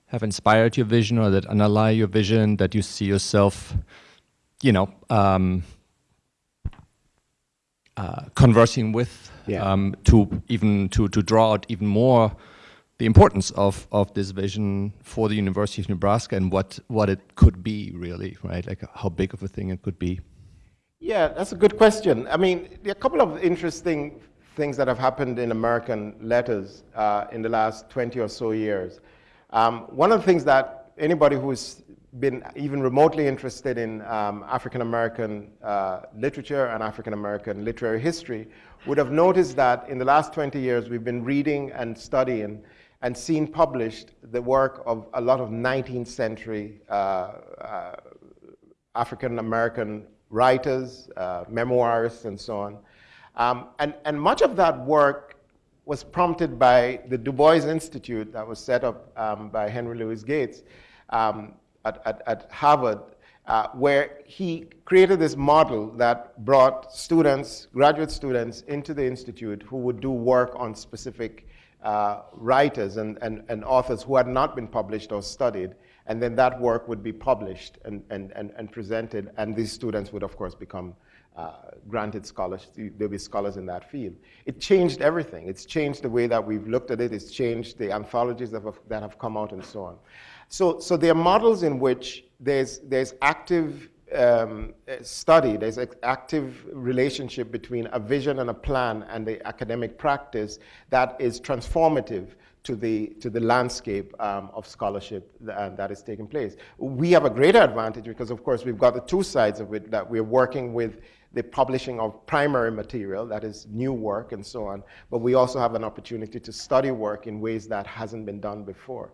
have inspired your vision or that underlie your vision, that you see yourself, you know, um, uh, conversing with Yeah. um, to even to, to draw out even more the importance of, of this vision for the University of Nebraska and what, what it could be really, right? Like how big of a thing it could be. Yeah, that's a good question. I mean, there are a couple of interesting things that have happened in American letters uh, in the last 20 or so years. Um, one of the things that anybody who's been even remotely interested in um, African American uh, literature and African American literary history would have noticed that in the last 20 years we've been reading and studying and seen published the work of a lot of 19th century uh, uh, African American writers, uh, memoirists, and so on. Um, and, and much of that work was prompted by the Du Bois Institute that was set up um, by Henry Louis Gates um, at, at, at, Harvard, uh, where he created this model that brought students, graduate students, into the institute who would do work on specific uh, writers and, and, and authors who had not been published or studied and then that work would be published and, and, and, and presented, and these students would, of course, become uh, granted scholars. There'll be scholars in that field. It changed everything. It's changed the way that we've looked at it. It's changed the anthologies that have, that have come out and so on. So, so there are models in which there's, there's active um, study, there's an active relationship between a vision and a plan and the academic practice that is transformative to the, to the landscape um, of scholarship that, uh, that is taking place. We have a greater advantage because, of course, we've got the two sides of it that we're working with the publishing of primary material, that is new work and so on, but we also have an opportunity to study work in ways that hasn't been done before.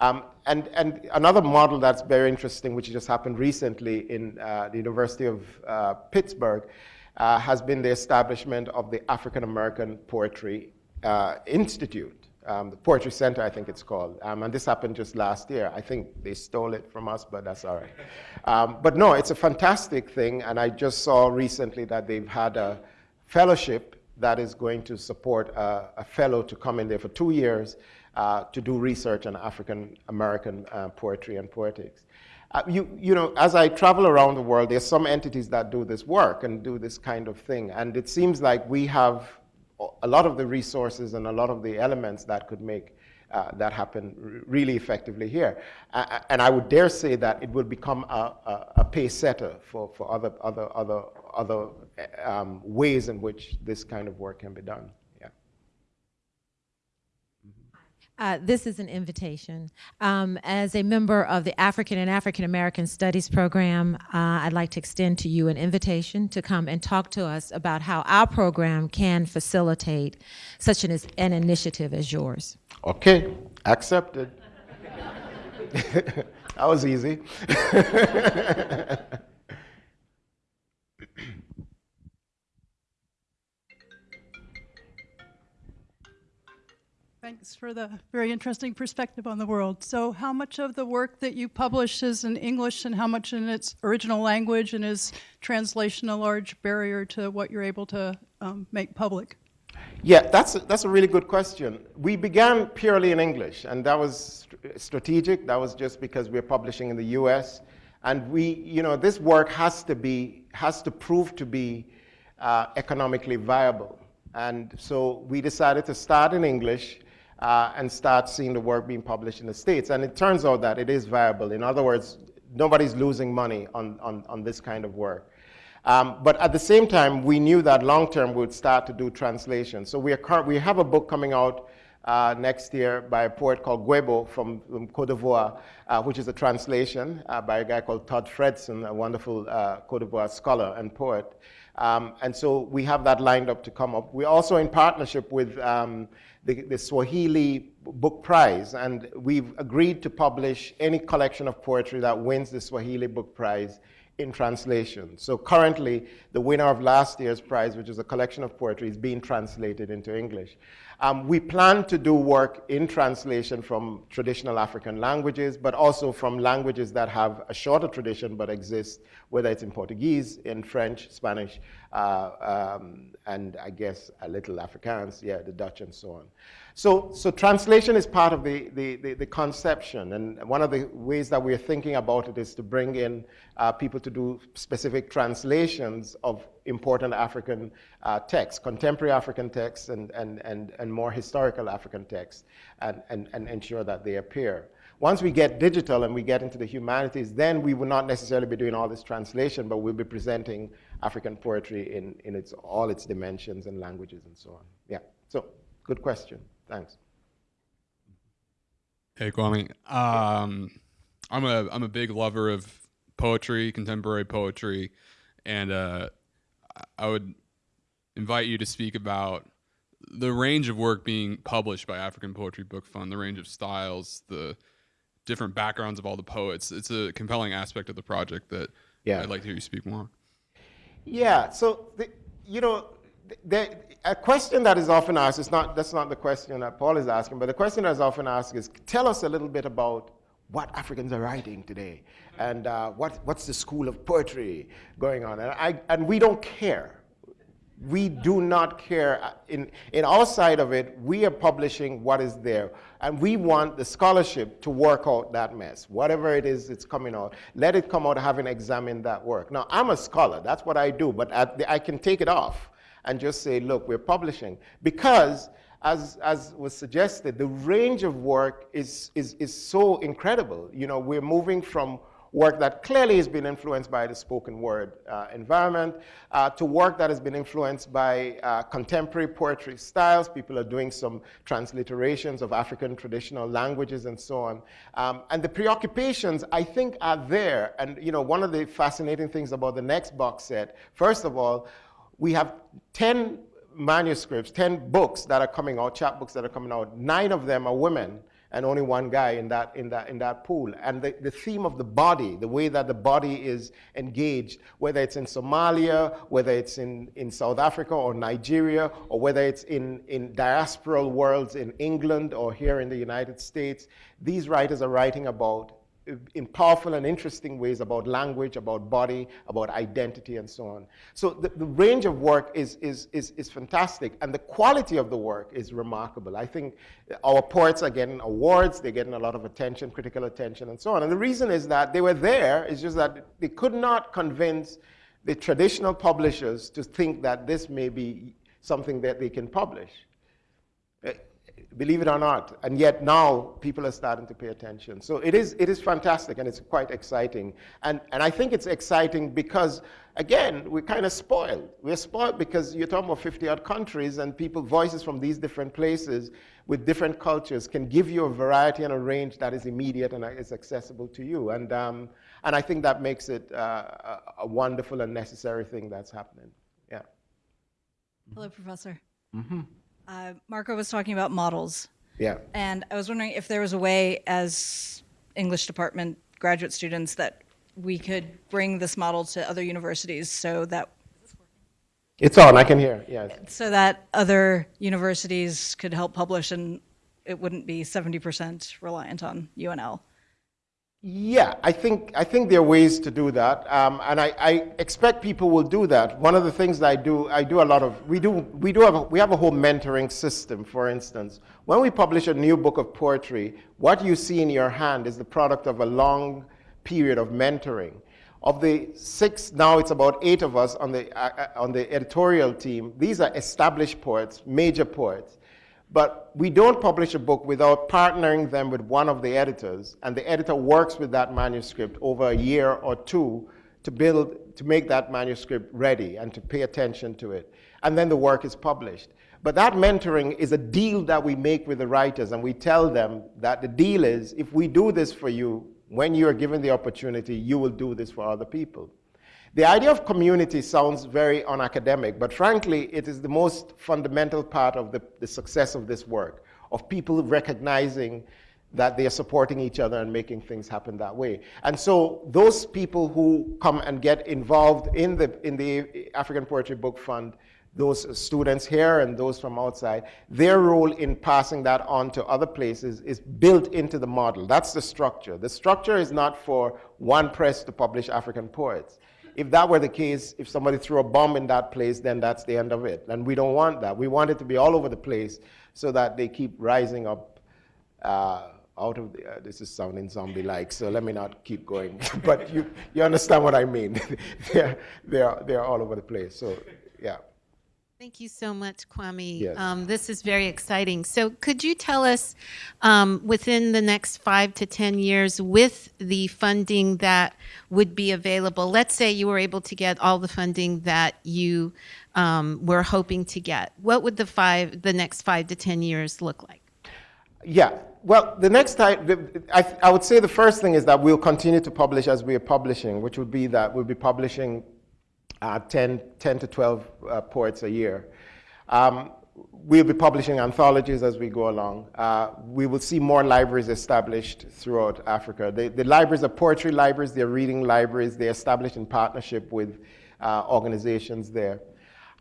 Um, and, and another model that's very interesting, which just happened recently in uh, the University of uh, Pittsburgh, uh, has been the establishment of the African American Poetry uh, Institute um, the Poetry Center, I think it's called. Um, and this happened just last year. I think they stole it from us, but that's all right. Um, but no, it's a fantastic thing, and I just saw recently that they've had a fellowship that is going to support a, a fellow to come in there for two years uh, to do research on African American uh, poetry and poetics. Uh, you, you know, as I travel around the world, there's some entities that do this work and do this kind of thing, and it seems like we have a lot of the resources and a lot of the elements that could make uh, that happen really effectively here. Uh, and I would dare say that it will become a, a, a pace setter for, for other, other, other, other um, ways in which this kind of work can be done. Uh, this is an invitation. Um, as a member of the African and African American Studies program, uh, I'd like to extend to you an invitation to come and talk to us about how our program can facilitate such an, an initiative as yours. Okay, accepted. that was easy. Thanks for the very interesting perspective on the world. So how much of the work that you publish is in English and how much in its original language and is translation a large barrier to what you're able to um, make public? Yeah, that's a, that's a really good question. We began purely in English, and that was strategic. That was just because we're publishing in the U.S. And we, you know, this work has to be, has to prove to be uh, economically viable. And so we decided to start in English uh, and start seeing the work being published in the States. And it turns out that it is viable. In other words, nobody's losing money on, on, on this kind of work. Um, but at the same time, we knew that long term we would start to do translation. So we, are we have a book coming out uh, next year by a poet called Guebo from, from Cote d'Ivoire, uh, which is a translation uh, by a guy called Todd Fredson, a wonderful uh, Cote d'Ivoire scholar and poet. Um, and so we have that lined up to come up. We're also in partnership with um, the, the, Swahili Book Prize, and we've agreed to publish any collection of poetry that wins the Swahili Book Prize in translation. So currently, the winner of last year's prize, which is a collection of poetry, is being translated into English. Um, we plan to do work in translation from traditional African languages, but also from languages that have a shorter tradition but exist, whether it's in Portuguese, in French, Spanish, uh, um, and I guess a little Afrikaans, yeah, the Dutch and so on. So, so translation is part of the, the, the, the, conception, and one of the ways that we're thinking about it is to bring in uh, people to do specific translations of important African uh, texts, contemporary African texts and, and, and, and more historical African texts, and, and, and ensure that they appear. Once we get digital and we get into the humanities, then we will not necessarily be doing all this translation, but we'll be presenting African poetry in, in its, all its dimensions and languages and so on. Yeah, so good question. Thanks. Hey, Kwame. Um, I'm a I'm a big lover of poetry, contemporary poetry, and uh, I would invite you to speak about the range of work being published by African Poetry Book Fund, the range of styles, the different backgrounds of all the poets. It's a compelling aspect of the project that yeah. I'd like to hear you speak more. Yeah. So the, you know, the, a question that is often asked is not that's not the question that Paul is asking, but the question that is often asked is, tell us a little bit about what Africans are writing today, and uh, what what's the school of poetry going on, and I and we don't care. We do not care. Uh, in, in our side of it, we are publishing what is there. And we want the scholarship to work out that mess. Whatever it is it's coming out, let it come out having examined that work. Now, I'm a scholar. That's what I do. But I can take it off and just say, look, we're publishing. Because, as, as was suggested, the range of work is, is, is so incredible. You know, we're moving from work that clearly has been influenced by the spoken word uh, environment, uh, to work that has been influenced by uh, contemporary poetry styles. People are doing some transliterations of African traditional languages and so on. Um, and the preoccupations, I think, are there. And you know, one of the fascinating things about the next box set, first of all, we have 10 manuscripts, 10 books that are coming out, chapbooks that are coming out. Nine of them are women and only one guy in that, in that, in that pool. And the, the theme of the body, the way that the body is engaged, whether it's in Somalia, whether it's in, in South Africa or Nigeria, or whether it's in, in diasporal worlds in England or here in the United States, these writers are writing about in powerful and interesting ways about language, about body, about identity, and so on. So the, the range of work is, is, is, is fantastic, and the quality of the work is remarkable. I think our poets are getting awards, they're getting a lot of attention, critical attention, and so on. And the reason is that they were there, it's just that they could not convince the traditional publishers to think that this may be something that they can publish believe it or not. And yet now people are starting to pay attention. So it is, it is fantastic and it's quite exciting. And, and I think it's exciting because, again, we're kind of spoiled. We're spoiled because you're talking about 50 odd countries and people, voices from these different places with different cultures can give you a variety and a range that is immediate and is accessible to you. And, um, and I think that makes it uh, a wonderful and necessary thing that's happening. Yeah. Hello, Professor. Mm -hmm. Uh, Marco was talking about models. Yeah. And I was wondering if there was a way as English department graduate students that we could bring this model to other universities so that it's on, I can hear, yes. So that other universities could help publish and it wouldn't be 70% reliant on UNL. Yeah, I think, I think there are ways to do that, um, and I, I, expect people will do that. One of the things that I do, I do a lot of, we do, we do have, a, we have a whole mentoring system, for instance. When we publish a new book of poetry, what you see in your hand is the product of a long period of mentoring. Of the six, now it's about eight of us on the, uh, uh on the editorial team, these are established poets, major poets. But we don't publish a book without partnering them with one of the editors, and the editor works with that manuscript over a year or two to build, to make that manuscript ready and to pay attention to it. and then the work is published. But that mentoring is a deal that we make with the writers, and we tell them that the deal is if we do this for you, when you are given the opportunity, you will do this for other people. The idea of community sounds very unacademic, but frankly, it is the most fundamental part of the, the success of this work, of people recognizing that they are supporting each other and making things happen that way. And so those people who come and get involved in the, in the African Poetry Book Fund, those students here and those from outside, their role in passing that on to other places is built into the model. That's the structure. The structure is not for one press to publish African poets. If that were the case, if somebody threw a bomb in that place, then that's the end of it. And we don't want that. We want it to be all over the place so that they keep rising up uh, out of the, uh, this is sounding zombie-like, so let me not keep going. but you, you understand what I mean. they're, they're, they're all over the place, so yeah. Thank you so much, Kwame. Yes. Um, this is very exciting. So, could you tell us um, within the next five to 10 years, with the funding that would be available, let's say you were able to get all the funding that you um, were hoping to get, what would the, five, the next five to 10 years look like? Yeah, well, the next time, I, I would say the first thing is that we'll continue to publish as we are publishing, which would be that we'll be publishing uh, 10, 10 to 12 uh, poets a year. Um, we'll be publishing anthologies as we go along. Uh, we will see more libraries established throughout Africa. The, the libraries are poetry libraries, they're reading libraries, they're established in partnership with uh, organizations there.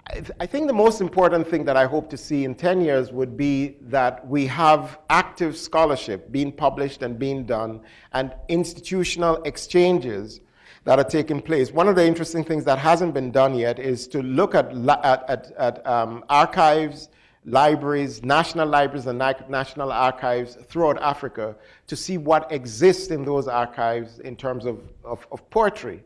I, th I think the most important thing that I hope to see in 10 years would be that we have active scholarship being published and being done and institutional exchanges that are taking place. One of the interesting things that hasn't been done yet is to look at, at, at, at um, archives, libraries, national libraries and national archives throughout Africa to see what exists in those archives in terms of, of, of poetry.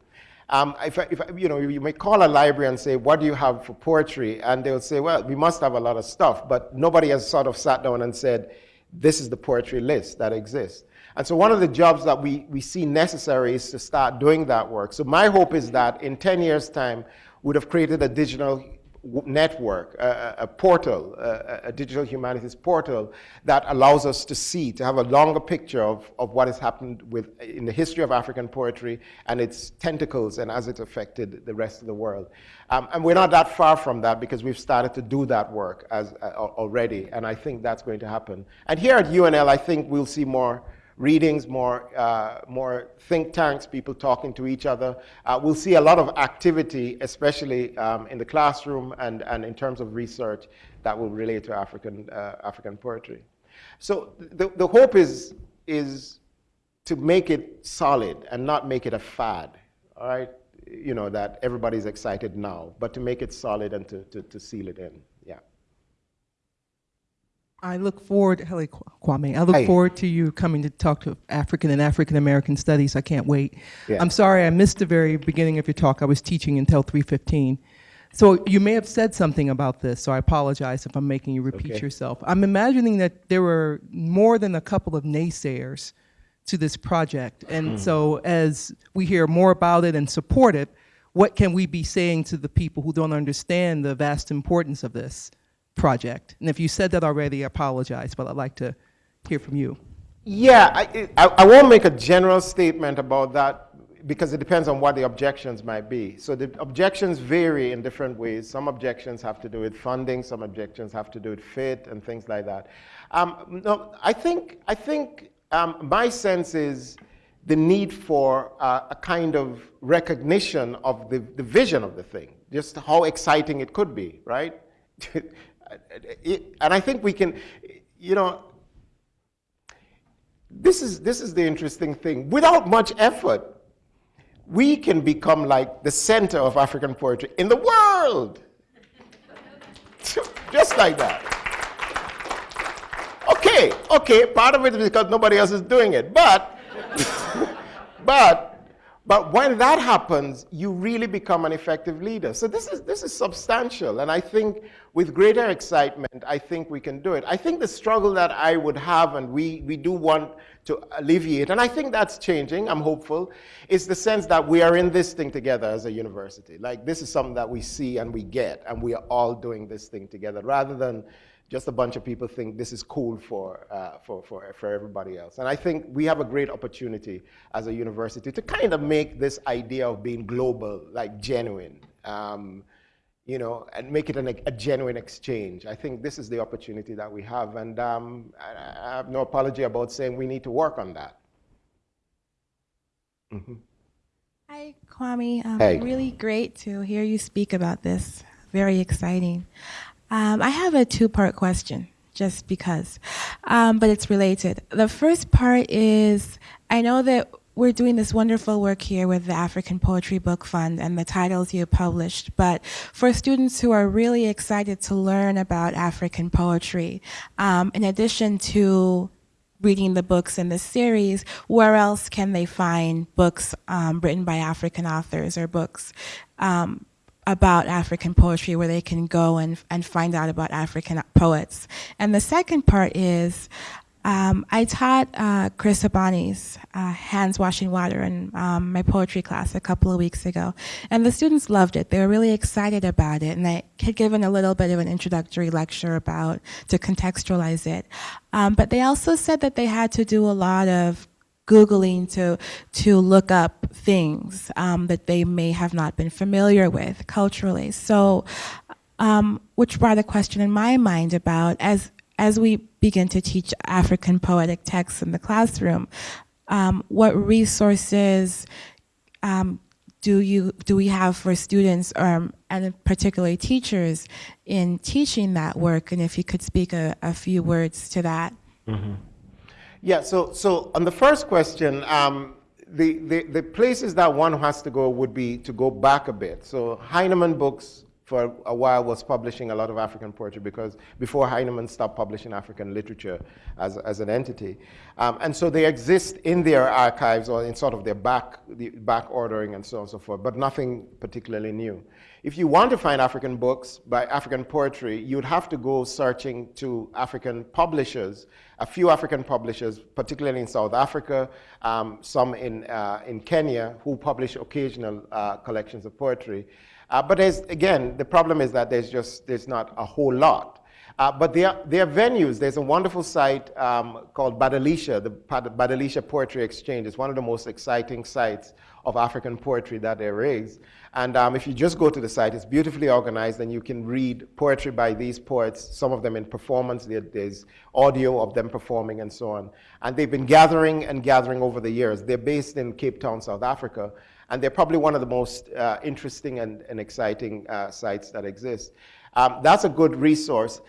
Um, if, if, you know, you may call a library and say, what do you have for poetry? And they'll say, well, we must have a lot of stuff, but nobody has sort of sat down and said, this is the poetry list that exists. And so one of the jobs that we, we see necessary is to start doing that work. So my hope is that in 10 years' time, we'd have created a digital network, a, a portal, a, a, digital humanities portal that allows us to see, to have a longer picture of, of what has happened with, in the history of African poetry and its tentacles and as it affected the rest of the world. Um, and we're not that far from that because we've started to do that work as, uh, already, and I think that's going to happen. And here at UNL, I think we'll see more readings, more, uh, more think tanks, people talking to each other. Uh, we'll see a lot of activity, especially um, in the classroom and, and in terms of research that will relate to African, uh, African poetry. So the, the hope is, is to make it solid and not make it a fad, all right? You know, that everybody's excited now, but to make it solid and to, to, to seal it in. I look forward, hello Kwame, I look Hey. forward to you coming to talk to African and African American studies. I can't wait. Yeah. I'm sorry I missed the very beginning of your talk. I was teaching until 3:15. So you may have said something about this, so I apologize if I'm making you repeat Okay. yourself. I'm imagining that there were more than a couple of naysayers to this project. And Hmm. so as we hear more about it and support it, what can we be saying to the people who don't understand the vast importance of this project? And if you said that already, I apologize, but I'd like to hear from you. Yeah, I, I, I won't make a general statement about that because it depends on what the objections might be. So the objections vary in different ways. Some objections have to do with funding, some objections have to do with fit and things like that. Um, no, I think, I think um, my sense is the need for uh, a kind of recognition of the, the vision of the thing, just how exciting it could be, right? It- and I think we can, you know, this is, this is the interesting thing. Without much effort, we can become like the center of African poetry in the world. Just like that. Okay, okay, part of it is because nobody else is doing it. But, but But when that happens, you really become an effective leader. So this is, this is substantial. And I think with greater excitement, I think we can do it. I think the struggle that I would have, and we, we do want to alleviate, and I think that's changing, I'm hopeful, is the sense that we are in this thing together as a university. Like this is something that we see and we get, and we are all doing this thing together, rather than just a bunch of people think this is cool for, uh, for, for, for everybody else. And I think we have a great opportunity as a university to kind of make this idea of being global, like genuine, um, you know, and make it an, a genuine exchange. I think this is the opportunity that we have. And um, I, I have no apology about saying we need to work on that. Mm-hmm. Hi, Kwame. Um, Hey. Really great to hear you speak about this. Very exciting. Um, I have a two part question, just because, um, but it's related. The first part is I know that we're doing this wonderful work here with the African Poetry Book Fund and the titles you published, but for students who are really excited to learn about African poetry, um, in addition to reading the books in this series, where else can they find books um, written by African authors or books um, about African poetry where they can go and, and find out about African poets? And the second part is um, I taught uh, Chris Abani's uh, Hands Washing Water in um, my poetry class a couple of weeks ago. And the students loved it. They were really excited about it. And I had given a little bit of an introductory lecture about to contextualize it. Um, but they also said that they had to do a lot of Googling to, to look up things um, that they may have not been familiar with culturally. So, um, which brought a question in my mind about as as we begin to teach African poetic texts in the classroom, um, what resources um, do you do we have for students um, and particularly teachers in teaching that work? And if you could speak a, a few words to that. Yeah, so, so on the first question, um, the, the, the places that one has to go would be to go back a bit. So Heinemann Books for a while was publishing a lot of African poetry because before Heinemann stopped publishing African literature as, as an entity. Um, and so they exist in their archives or in sort of their back, the back ordering and so on and so forth, but nothing particularly new. If you want to find African books by African poetry, you'd have to go searching to African publishers, a few African publishers, particularly in South Africa, um, some in, uh, in Kenya, who publish occasional uh, collections of poetry. Uh, but again, the problem is that there's just, there's not a whole lot. Uh, but there, there are venues. There's a wonderful site um, called Badilisha, the Bad- Badilisha Poetry Exchange. It's one of the most exciting sites of African poetry that there is. And um, if you just go to the site, it's beautifully organized and you can read poetry by these poets, some of them in performance. There, there's audio of them performing and so on. And they've been gathering and gathering over the years. They're based in Cape Town, South Africa. And they're probably one of the most uh, interesting and, and exciting uh, sites that exist. Um, that's a good resource.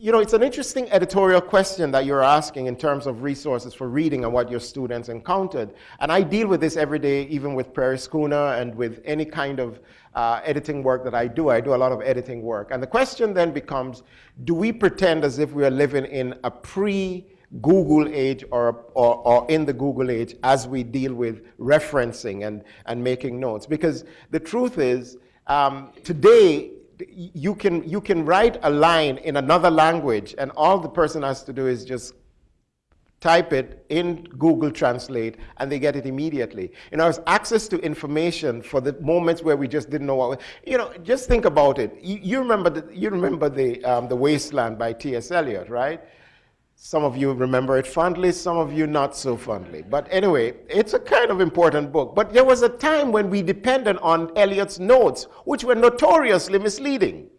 You know, it's an interesting editorial question that you're asking in terms of resources for reading and what your students encountered. And I deal with this every day, even with Prairie Schooner and with any kind of uh, editing work that I do. I do a lot of editing work. And the question then becomes, do we pretend as if we are living in a pre Google age or, or, or, in the Google age as we deal with referencing and, and making notes. Because the truth is, um, today, you can, you can write a line in another language, and all the person has to do is just type it in Google Translate, and they get it immediately. You know, it's access to information for the moments where we just didn't know what. You know, just think about it. You, you remember the, you remember the um, the Wasteland by T.S. Eliot, right? Some of you remember it fondly, some of you not so fondly. But anyway, it's a kind of important book. But there was a time when we depended on Eliot's notes, which were notoriously misleading.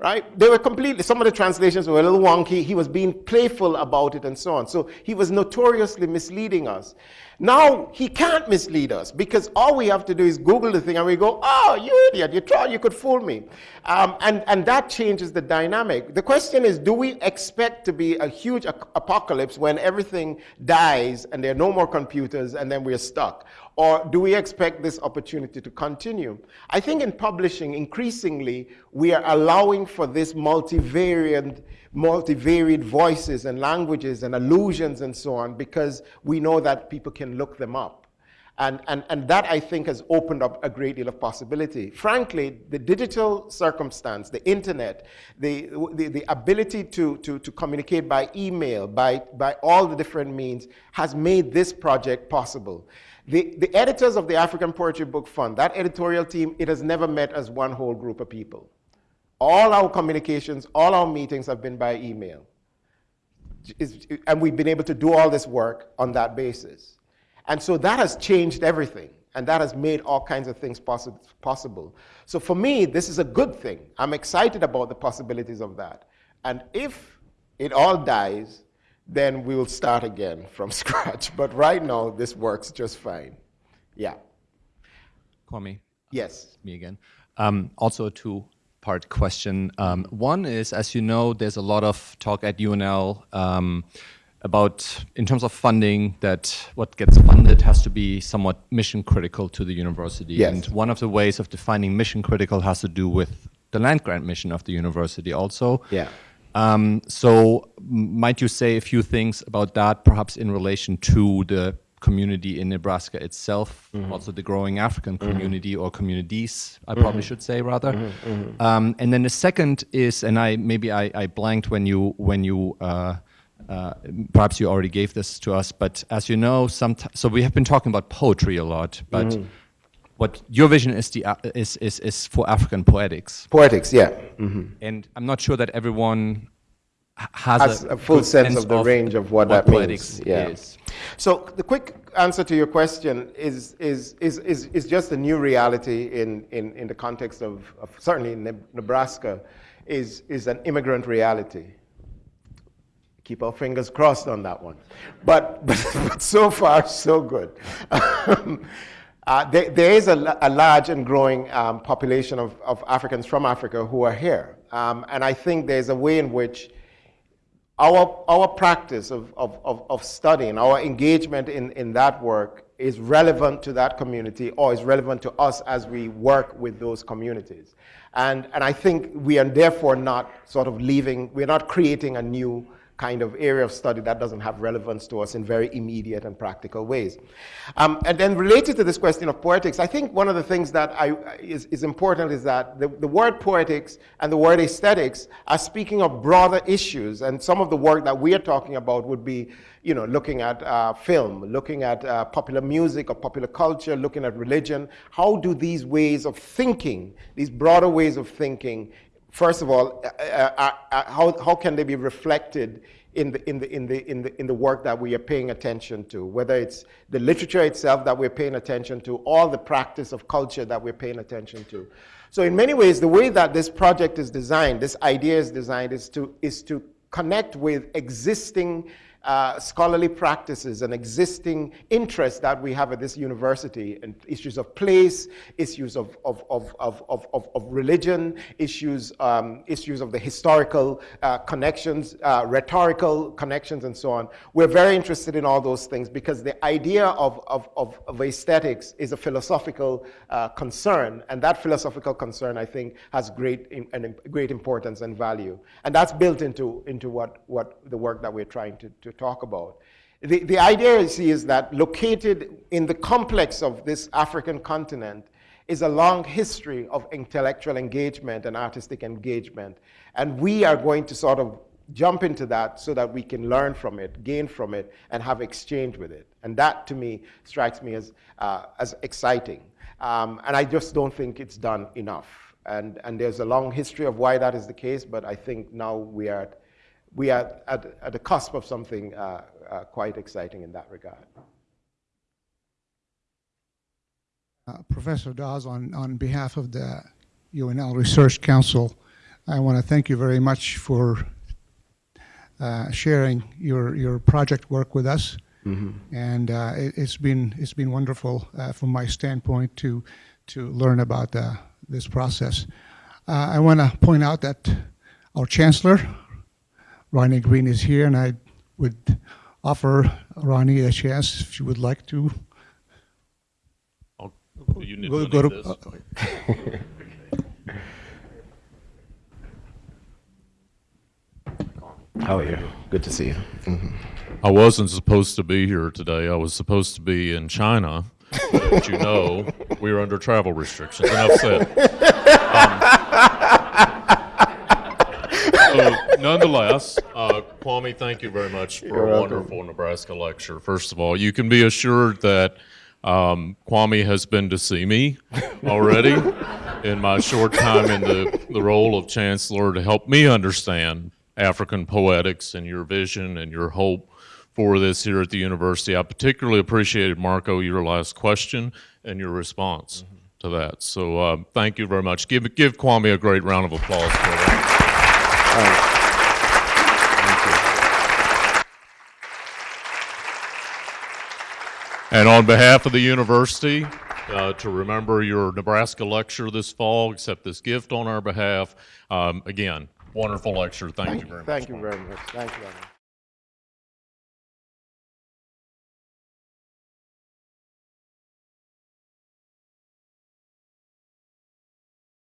Right? They were completely, some of the translations were a little wonky. He was being playful about it and so on. So he was notoriously misleading us. Now he can't mislead us because all we have to do is Google the thing and we go, oh, you idiot, you thought you could fool me. Um, and, and that changes the dynamic. The question is, do we expect to be a huge apocalypse when everything dies and there are no more computers and then we're stuck? Or do we expect this opportunity to continue? I think in publishing, increasingly, we are allowing for this multivariant multivariate voices and languages and allusions and so on because we know that people can look them up. And, and, and that, I think, has opened up a great deal of possibility. Frankly, the digital circumstance, the internet, the, the, the ability to, to, to communicate by email, by, by all the different means, has made this project possible. The, the editors of the African Poetry Book Fund, that editorial team, it has never met as one whole group of people. All our communications, all our meetings have been by email. Is- And we've been able to do all this work on that basis. And so that has changed everything. And that has made all kinds of things possi- possible. So for me, this is a good thing. I'm excited about the possibilities of that. And if it all dies, then we will start again from scratch. But right now, this works just fine. Yeah. Kwame, Yes. me again. Um, also a two-part question. Um, one is, as you know, there's a lot of talk at UNL um, about, in terms of funding, that what gets funded has to be somewhat mission critical to the university. Yes. And one of the ways of defining mission critical has to do with the land grant mission of the university also. Yeah. Um, so might you say a few things about that, perhaps in relation to the community in Nebraska itself, also the growing African community or communities, I probably should say rather. Um, and then the second is, and I maybe I, I blanked when you when you. Uh, uh, perhaps you already gave this to us, but as you know, some so we have been talking about poetry a lot, but what your vision is the uh, is, is is for African poetics. Poetics, yeah. Mhm. And I'm not sure that everyone has, Has a full good sense of the range of what that poetics means, yeah. is. So the quick answer to your question is, is, is, is, is just a new reality in, in, in the context of, of certainly in Nebraska, is, is an immigrant reality. Keep our fingers crossed on that one. But, but, but so far, so good. Uh, there, there is a, a large and growing um, population of, of Africans from Africa who are here. Um, and I think there's a way in which our, our practice of, of, of, of studying, our engagement in, in that work is relevant to that community or is relevant to us as we work with those communities. And, and I think we are therefore not sort of leaving, we're not creating a new kind of area of study that doesn't have relevance to us in very immediate and practical ways. Um, and then related to this question of poetics, I think one of the things that I, is, is important is that the, the word poetics and the word aesthetics are speaking of broader issues. And some of the work that we are talking about would be, you know, looking at uh, film, looking at uh, popular music or popular culture, looking at religion. How do these ways of thinking, these broader ways of thinking, first of all, uh, uh, uh, how, how can they be reflected in the, in, the, in, the, in, the, in the work that we are paying attention to, whether it's the literature itself that we're paying attention to, or the practice of culture that we're paying attention to. So in many ways, the way that this project is designed, this idea is designed, is to, is to connect with existing uh, scholarly practices and existing interests that we have at this university, and issues of place, issues of, of, of, of, of, of, religion, issues, um, issues of the historical uh, connections, uh, rhetorical connections, and so on. We're very interested in all those things because the idea of, of, of, of aesthetics is a philosophical uh, concern, and that philosophical concern, I think, has great, in, great importance and value. And that's built into, into what, what the work that we're trying to, to talk about. The, the idea is, is that located in the complex of this African continent is a long history of intellectual engagement and artistic engagement. And we are going to sort of jump into that so that we can learn from it, gain from it, and have exchange with it. And that, to me, strikes me as, uh, as exciting. Um, and I just don't think it's done enough. And, and there's a long history of why that is the case, but I think now we are at, we are at, at the cusp of something uh, uh, quite exciting in that regard. Uh, Professor Dawes, on, on behalf of the UNL Research Council, I want to thank you very much for uh, sharing your, your project work with us. And uh, it, it's been it's been wonderful uh, from my standpoint to to learn about uh, this process. Uh, I want to point out that our chancellor, Ronnie Green, is here, and I would offer Ronnie a chance if she would like to I'll- you need Go- to go to- this. How are you? Good to see you. I wasn't supposed to be here today. I was supposed to be in China But you know, we are under travel restrictions. Enough said. Um, so nonetheless, uh, Kwame, thank you very much for You're a welcome. wonderful Nebraska lecture. First of all, you can be assured that um, Kwame has been to see me already in my short time in the, the role of chancellor to help me understand African poetics and your vision and your hope for this here at the university. I particularly appreciated, Marco, your last question and your response to that. So uh, thank you very much. Give, give Kwame a great round of applause for that. And on behalf of the university, uh, to remember your Nebraska lecture this fall, accept this gift on our behalf. Um, again, wonderful lecture. Thank, you very much. Thank you very much. Thank you. Alan.